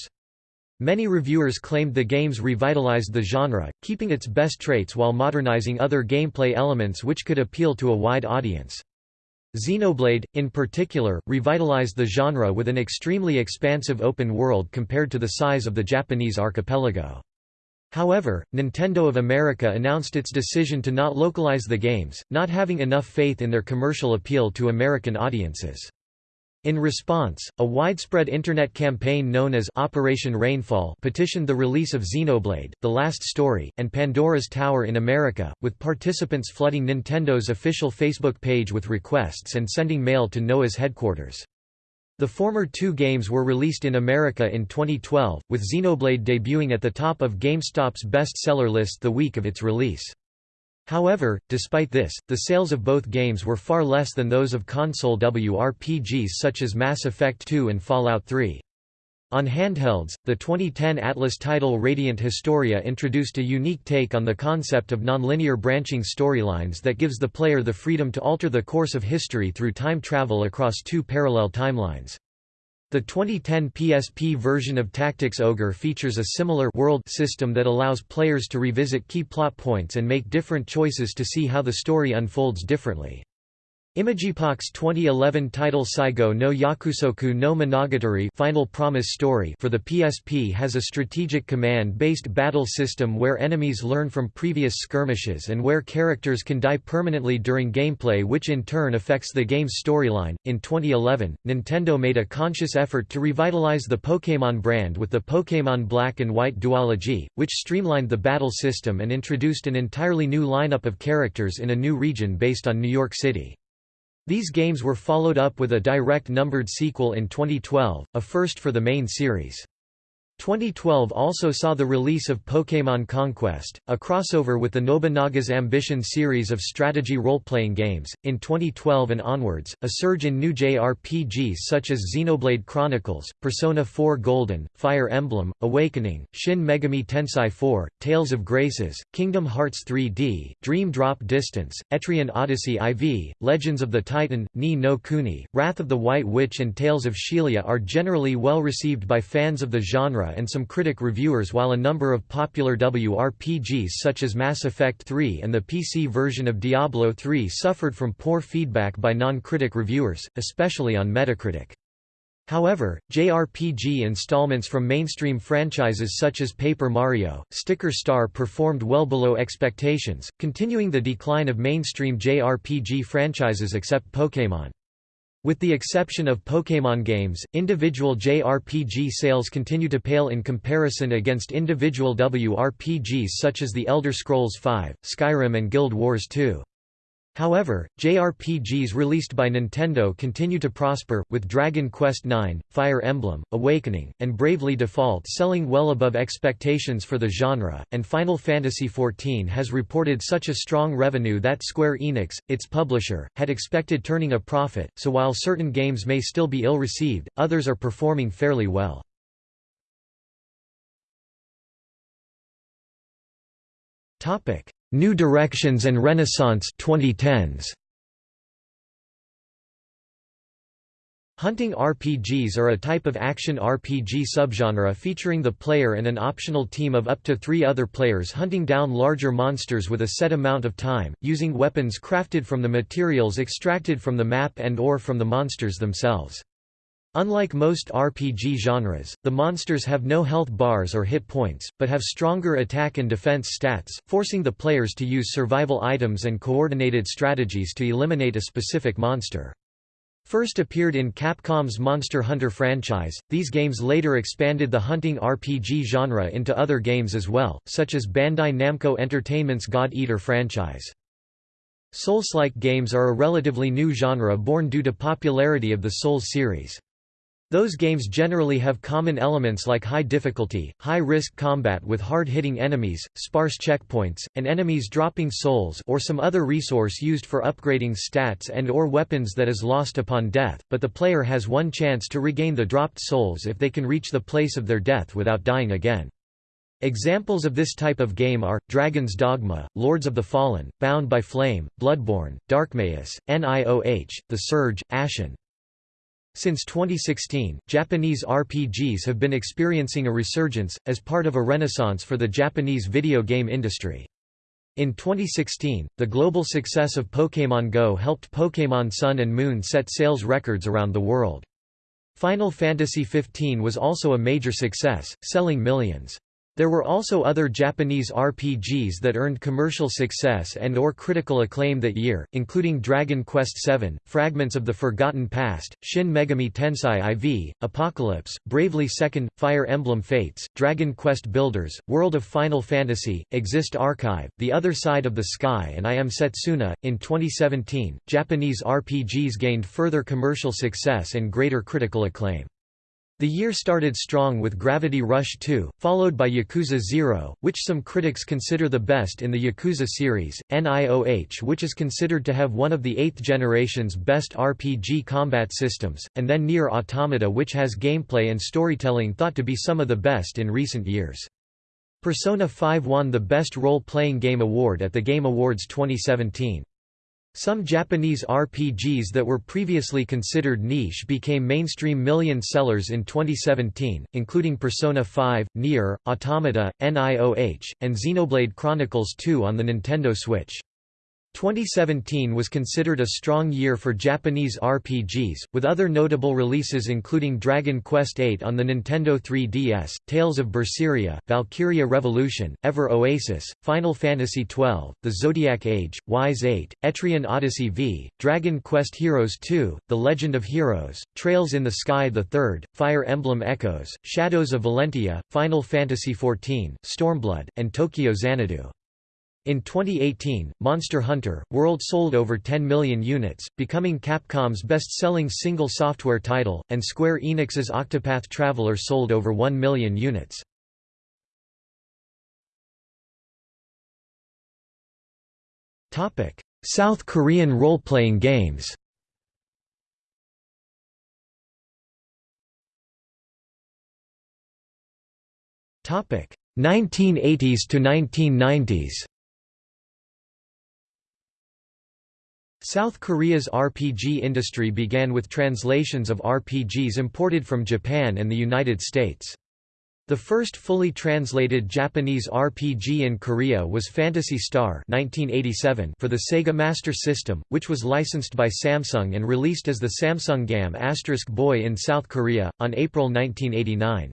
Many reviewers claimed the games revitalized the genre, keeping its best traits while modernizing other gameplay elements which could appeal to a wide audience. Xenoblade, in particular, revitalized the genre with an extremely expansive open world compared to the size of the Japanese archipelago. However, Nintendo of America announced its decision to not localize the games, not having enough faith in their commercial appeal to American audiences. In response, a widespread Internet campaign known as Operation Rainfall petitioned the release of Xenoblade, The Last Story, and Pandora's Tower in America, with participants flooding Nintendo's official Facebook page with requests and sending mail to NOAA's headquarters. The former two games were released in America in 2012, with Xenoblade debuting at the top of GameStop's bestseller list the week of its release. However, despite this, the sales of both games were far less than those of console WRPGs such as Mass Effect 2 and Fallout 3. On handhelds, the 2010 Atlus title Radiant Historia introduced a unique take on the concept of nonlinear branching storylines that gives the player the freedom to alter the course of history through time travel across two parallel timelines. The 2010 PSP version of Tactics Ogre features a similar world system that allows players to revisit key plot points and make different choices to see how the story unfolds differently. Imageepoch's 2011 title Saigo no Yakusoku no Monogatari Final Promise Story for the PSP has a strategic command-based battle system where enemies learn from previous skirmishes and where characters can die permanently during gameplay which in turn affects the game's storyline. In 2011, Nintendo made a conscious effort to revitalize the Pokémon brand with the Pokémon Black and White duology, which streamlined the battle system and introduced an entirely new lineup of characters in a new region based on New York City. These games were followed up with a direct numbered sequel in 2012, a first for the main series. 2012 also saw the release of Pokémon Conquest, a crossover with the Nobunaga's Ambition series of strategy role-playing games. In 2012 and onwards, a surge in new JRPGs such as Xenoblade Chronicles, Persona 4 Golden, Fire Emblem, Awakening, Shin Megami Tensei 4, Tales of Graces, Kingdom Hearts 3D, Dream Drop Distance, Etrian Odyssey IV, Legends of the Titan, Ni no Kuni, Wrath of the White Witch and Tales of Xillia are generally well received by fans of the genre and some critic reviewers while a number of popular WRPGs such as Mass Effect 3 and the PC version of Diablo 3 suffered from poor feedback by non-critic reviewers, especially on Metacritic. However, JRPG installments from mainstream franchises such as Paper Mario, Sticker Star performed well below expectations, continuing the decline of mainstream JRPG franchises except Pokémon. With the exception of Pokémon games, individual JRPG sales continue to pale in comparison against individual WRPGs such as The Elder Scrolls V, Skyrim and Guild Wars 2. However, JRPGs released by Nintendo continue to prosper, with Dragon Quest IX, Fire Emblem, Awakening, and Bravely Default selling well above expectations for the genre, and Final Fantasy XIV has reported such a strong revenue that Square Enix, its publisher, had expected turning a profit, so while certain games may still be ill-received, others are performing fairly well. New Directions and Renaissance 2010s. Hunting RPGs are a type of action RPG subgenre featuring the player and an optional team of up to three other players hunting down larger monsters with a set amount of time, using weapons crafted from the materials extracted from the map and or from the monsters themselves. Unlike most RPG genres, the monsters have no health bars or hit points, but have stronger attack and defense stats, forcing the players to use survival items and coordinated strategies to eliminate a specific monster. First appeared in Capcom's Monster Hunter franchise, these games later expanded the hunting RPG genre into other games as well, such as Bandai Namco Entertainment's God Eater franchise. Souls-like games are a relatively new genre born due to popularity of the Souls series. Those games generally have common elements like high difficulty, high-risk combat with hard-hitting enemies, sparse checkpoints, and enemies dropping souls or some other resource used for upgrading stats and or weapons that is lost upon death, but the player has one chance to regain the dropped souls if they can reach the place of their death without dying again. Examples of this type of game are, Dragon's Dogma, Lords of the Fallen, Bound by Flame, Bloodborne, Darkmaeus, NIOH, The Surge, Ashen. Since 2016, Japanese RPGs have been experiencing a resurgence, as part of a renaissance for the Japanese video game industry. In 2016, the global success of Pokémon Go helped Pokémon Sun and Moon set sales records around the world. Final Fantasy XV was also a major success, selling millions. There were also other Japanese RPGs that earned commercial success and or critical acclaim that year, including Dragon Quest VII, Fragments of the Forgotten Past, Shin Megami Tensei IV, Apocalypse, Bravely Second, Fire Emblem Fates, Dragon Quest Builders, World of Final Fantasy, Exist Archive, The Other Side of the Sky and I Am Setsuna. In 2017, Japanese RPGs gained further commercial success and greater critical acclaim. The year started strong with Gravity Rush 2, followed by Yakuza 0, which some critics consider the best in the Yakuza series, NIOH which is considered to have one of the eighth generation's best RPG combat systems, and then NieR Automata which has gameplay and storytelling thought to be some of the best in recent years. Persona 5 won the Best Role-Playing Game Award at the Game Awards 2017. Some Japanese RPGs that were previously considered niche became mainstream million sellers in 2017, including Persona 5, NieR, Automata, NIOH, and Xenoblade Chronicles 2 on the Nintendo Switch. 2017 was considered a strong year for Japanese RPGs, with other notable releases including Dragon Quest VIII on the Nintendo 3DS, Tales of Berseria, Valkyria Revolution, Ever Oasis, Final Fantasy XII, The Zodiac Age, Ys 8, Etrian Odyssey V, Dragon Quest Heroes 2, The Legend of Heroes, Trails in the Sky Third, Fire Emblem Echoes, Shadows of Valentia, Final Fantasy XIV, Stormblood, and Tokyo Xanadu. In 2018, Monster Hunter, World sold over 10 million units, becoming Capcom's best-selling single software title, and Square Enix's Octopath Traveler sold over 1 million units. Topic: South Korean role-playing games Topic 1980s to 1990s South Korea's RPG industry began with translations of RPGs imported from Japan and the United States. The first fully translated Japanese RPG in Korea was Phantasy Star 1987 for the Sega Master System, which was licensed by Samsung and released as the Samsung GAM Boy in South Korea, on April 1989.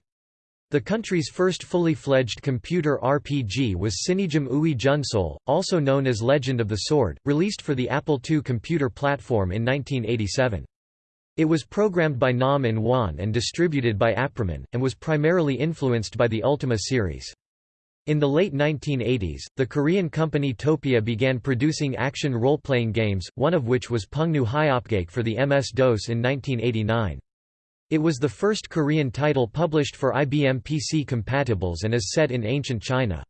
The country's first fully fledged computer RPG was Sinijim Ui Junsol, also known as Legend of the Sword, released for the Apple II computer platform in 1987. It was programmed by Nam In Wan and distributed by Aproman, and was primarily influenced by the Ultima series. In the late 1980s, the Korean company Topia began producing action role-playing games, one of which was Pungnyu Hyeopgaek for the MS-DOS in 1989. It was the first Korean title published for IBM PC compatibles and is set in ancient China.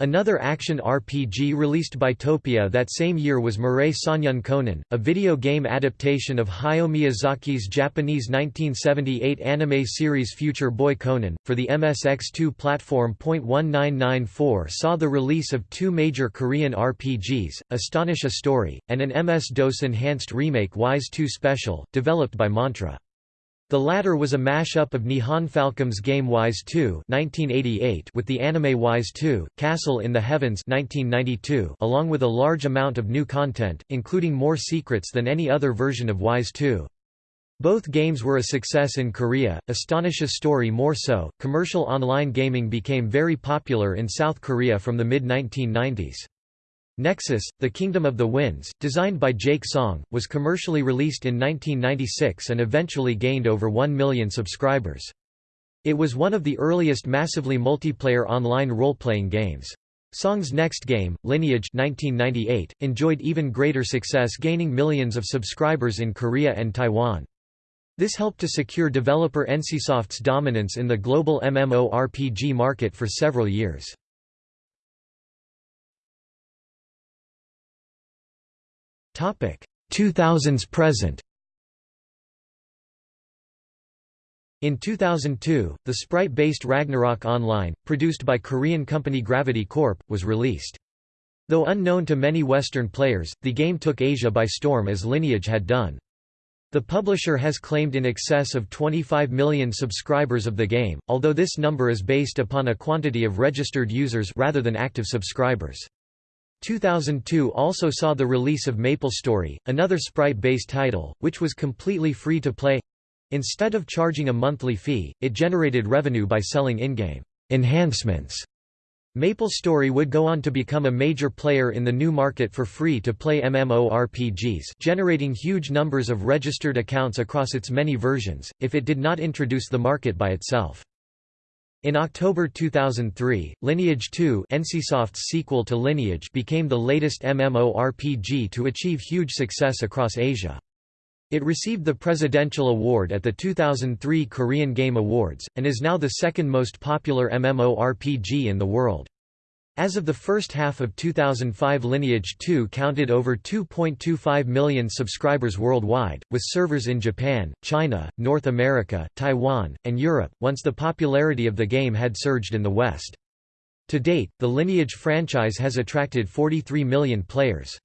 Another action RPG released by Topia that same year was Mirai Sonyun Conan, a video game adaptation of Hayao Miyazaki's Japanese 1978 anime series Future Boy Conan. For the MSX2 platform. 1994 saw the release of two major Korean RPGs, Astonishia Story, and an MS-DOS enhanced remake Ys 2 Special, developed by Mantra. The latter was a mashup of Nihon Falcom's game Ys 2 1988 with the anime Ys 2, Castle in the Heavens 1992 along with a large amount of new content, including more secrets than any other version of Ys 2. Both games were a success in Korea, Astonishia Story more so. Commercial online gaming became very popular in South Korea from the mid-1990s. Nexus, The Kingdom of the Winds, designed by Jake Song, was commercially released in 1996 and eventually gained over 1 million subscribers. It was one of the earliest massively multiplayer online role-playing games. Song's next game, Lineage 1998, enjoyed even greater success gaining millions of subscribers in Korea and Taiwan. This helped to secure developer NCSoft's dominance in the global MMORPG market for several years.
2000s present.
In 2002, the sprite-based Ragnarok Online, produced by Korean company Gravity Corp., was released. Though unknown to many Western players, the game took Asia by storm as Lineage had done. The publisher has claimed in excess of 25 million subscribers of the game, although this number is based upon a quantity of registered users rather than active subscribers. 2002 also saw the release of MapleStory, another sprite-based title, which was completely free to play. Instead of charging a monthly fee, it generated revenue by selling in-game enhancements MapleStory would go on to become a major player in the new market for free-to-play MMORPGs generating huge numbers of registered accounts across its many versions, if it did not introduce the market by itself. In October 2003, Lineage 2 NCSoft's sequel to Lineage became the latest MMORPG to achieve huge success across Asia. It received the Presidential Award at the 2003 Korean Game Awards, and is now the second most popular MMORPG in the world. As of the first half of 2005 Lineage 2 counted over 2.25 million subscribers worldwide, with servers in Japan, China, North America, Taiwan, and Europe, once the popularity of the game had surged in the West. To date, the Lineage franchise has attracted 43 million players.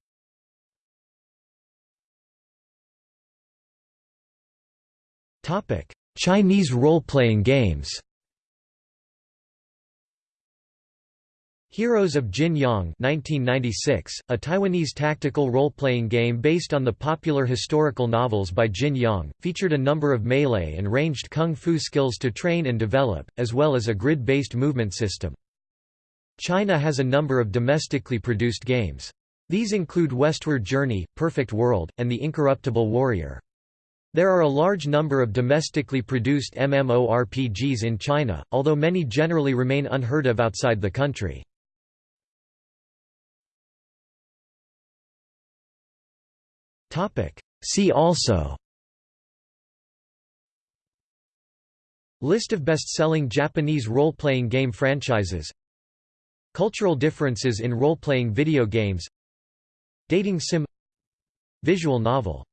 Chinese role-playing games Heroes of Jin Yong 1996, a Taiwanese tactical role-playing game based on the popular historical novels by Jin Yong, featured a number of melee and ranged kung fu skills to train and develop, as well as a grid-based movement system. China has a number of domestically produced games. These include Westward Journey, Perfect World, and The Incorruptible Warrior. There are a large number of domestically produced MMORPGs in China, although many generally remain unheard of outside the country. See also. List of best-selling Japanese role-playing game franchises. Cultural differences in role-playing video games. Dating sim. Visual novel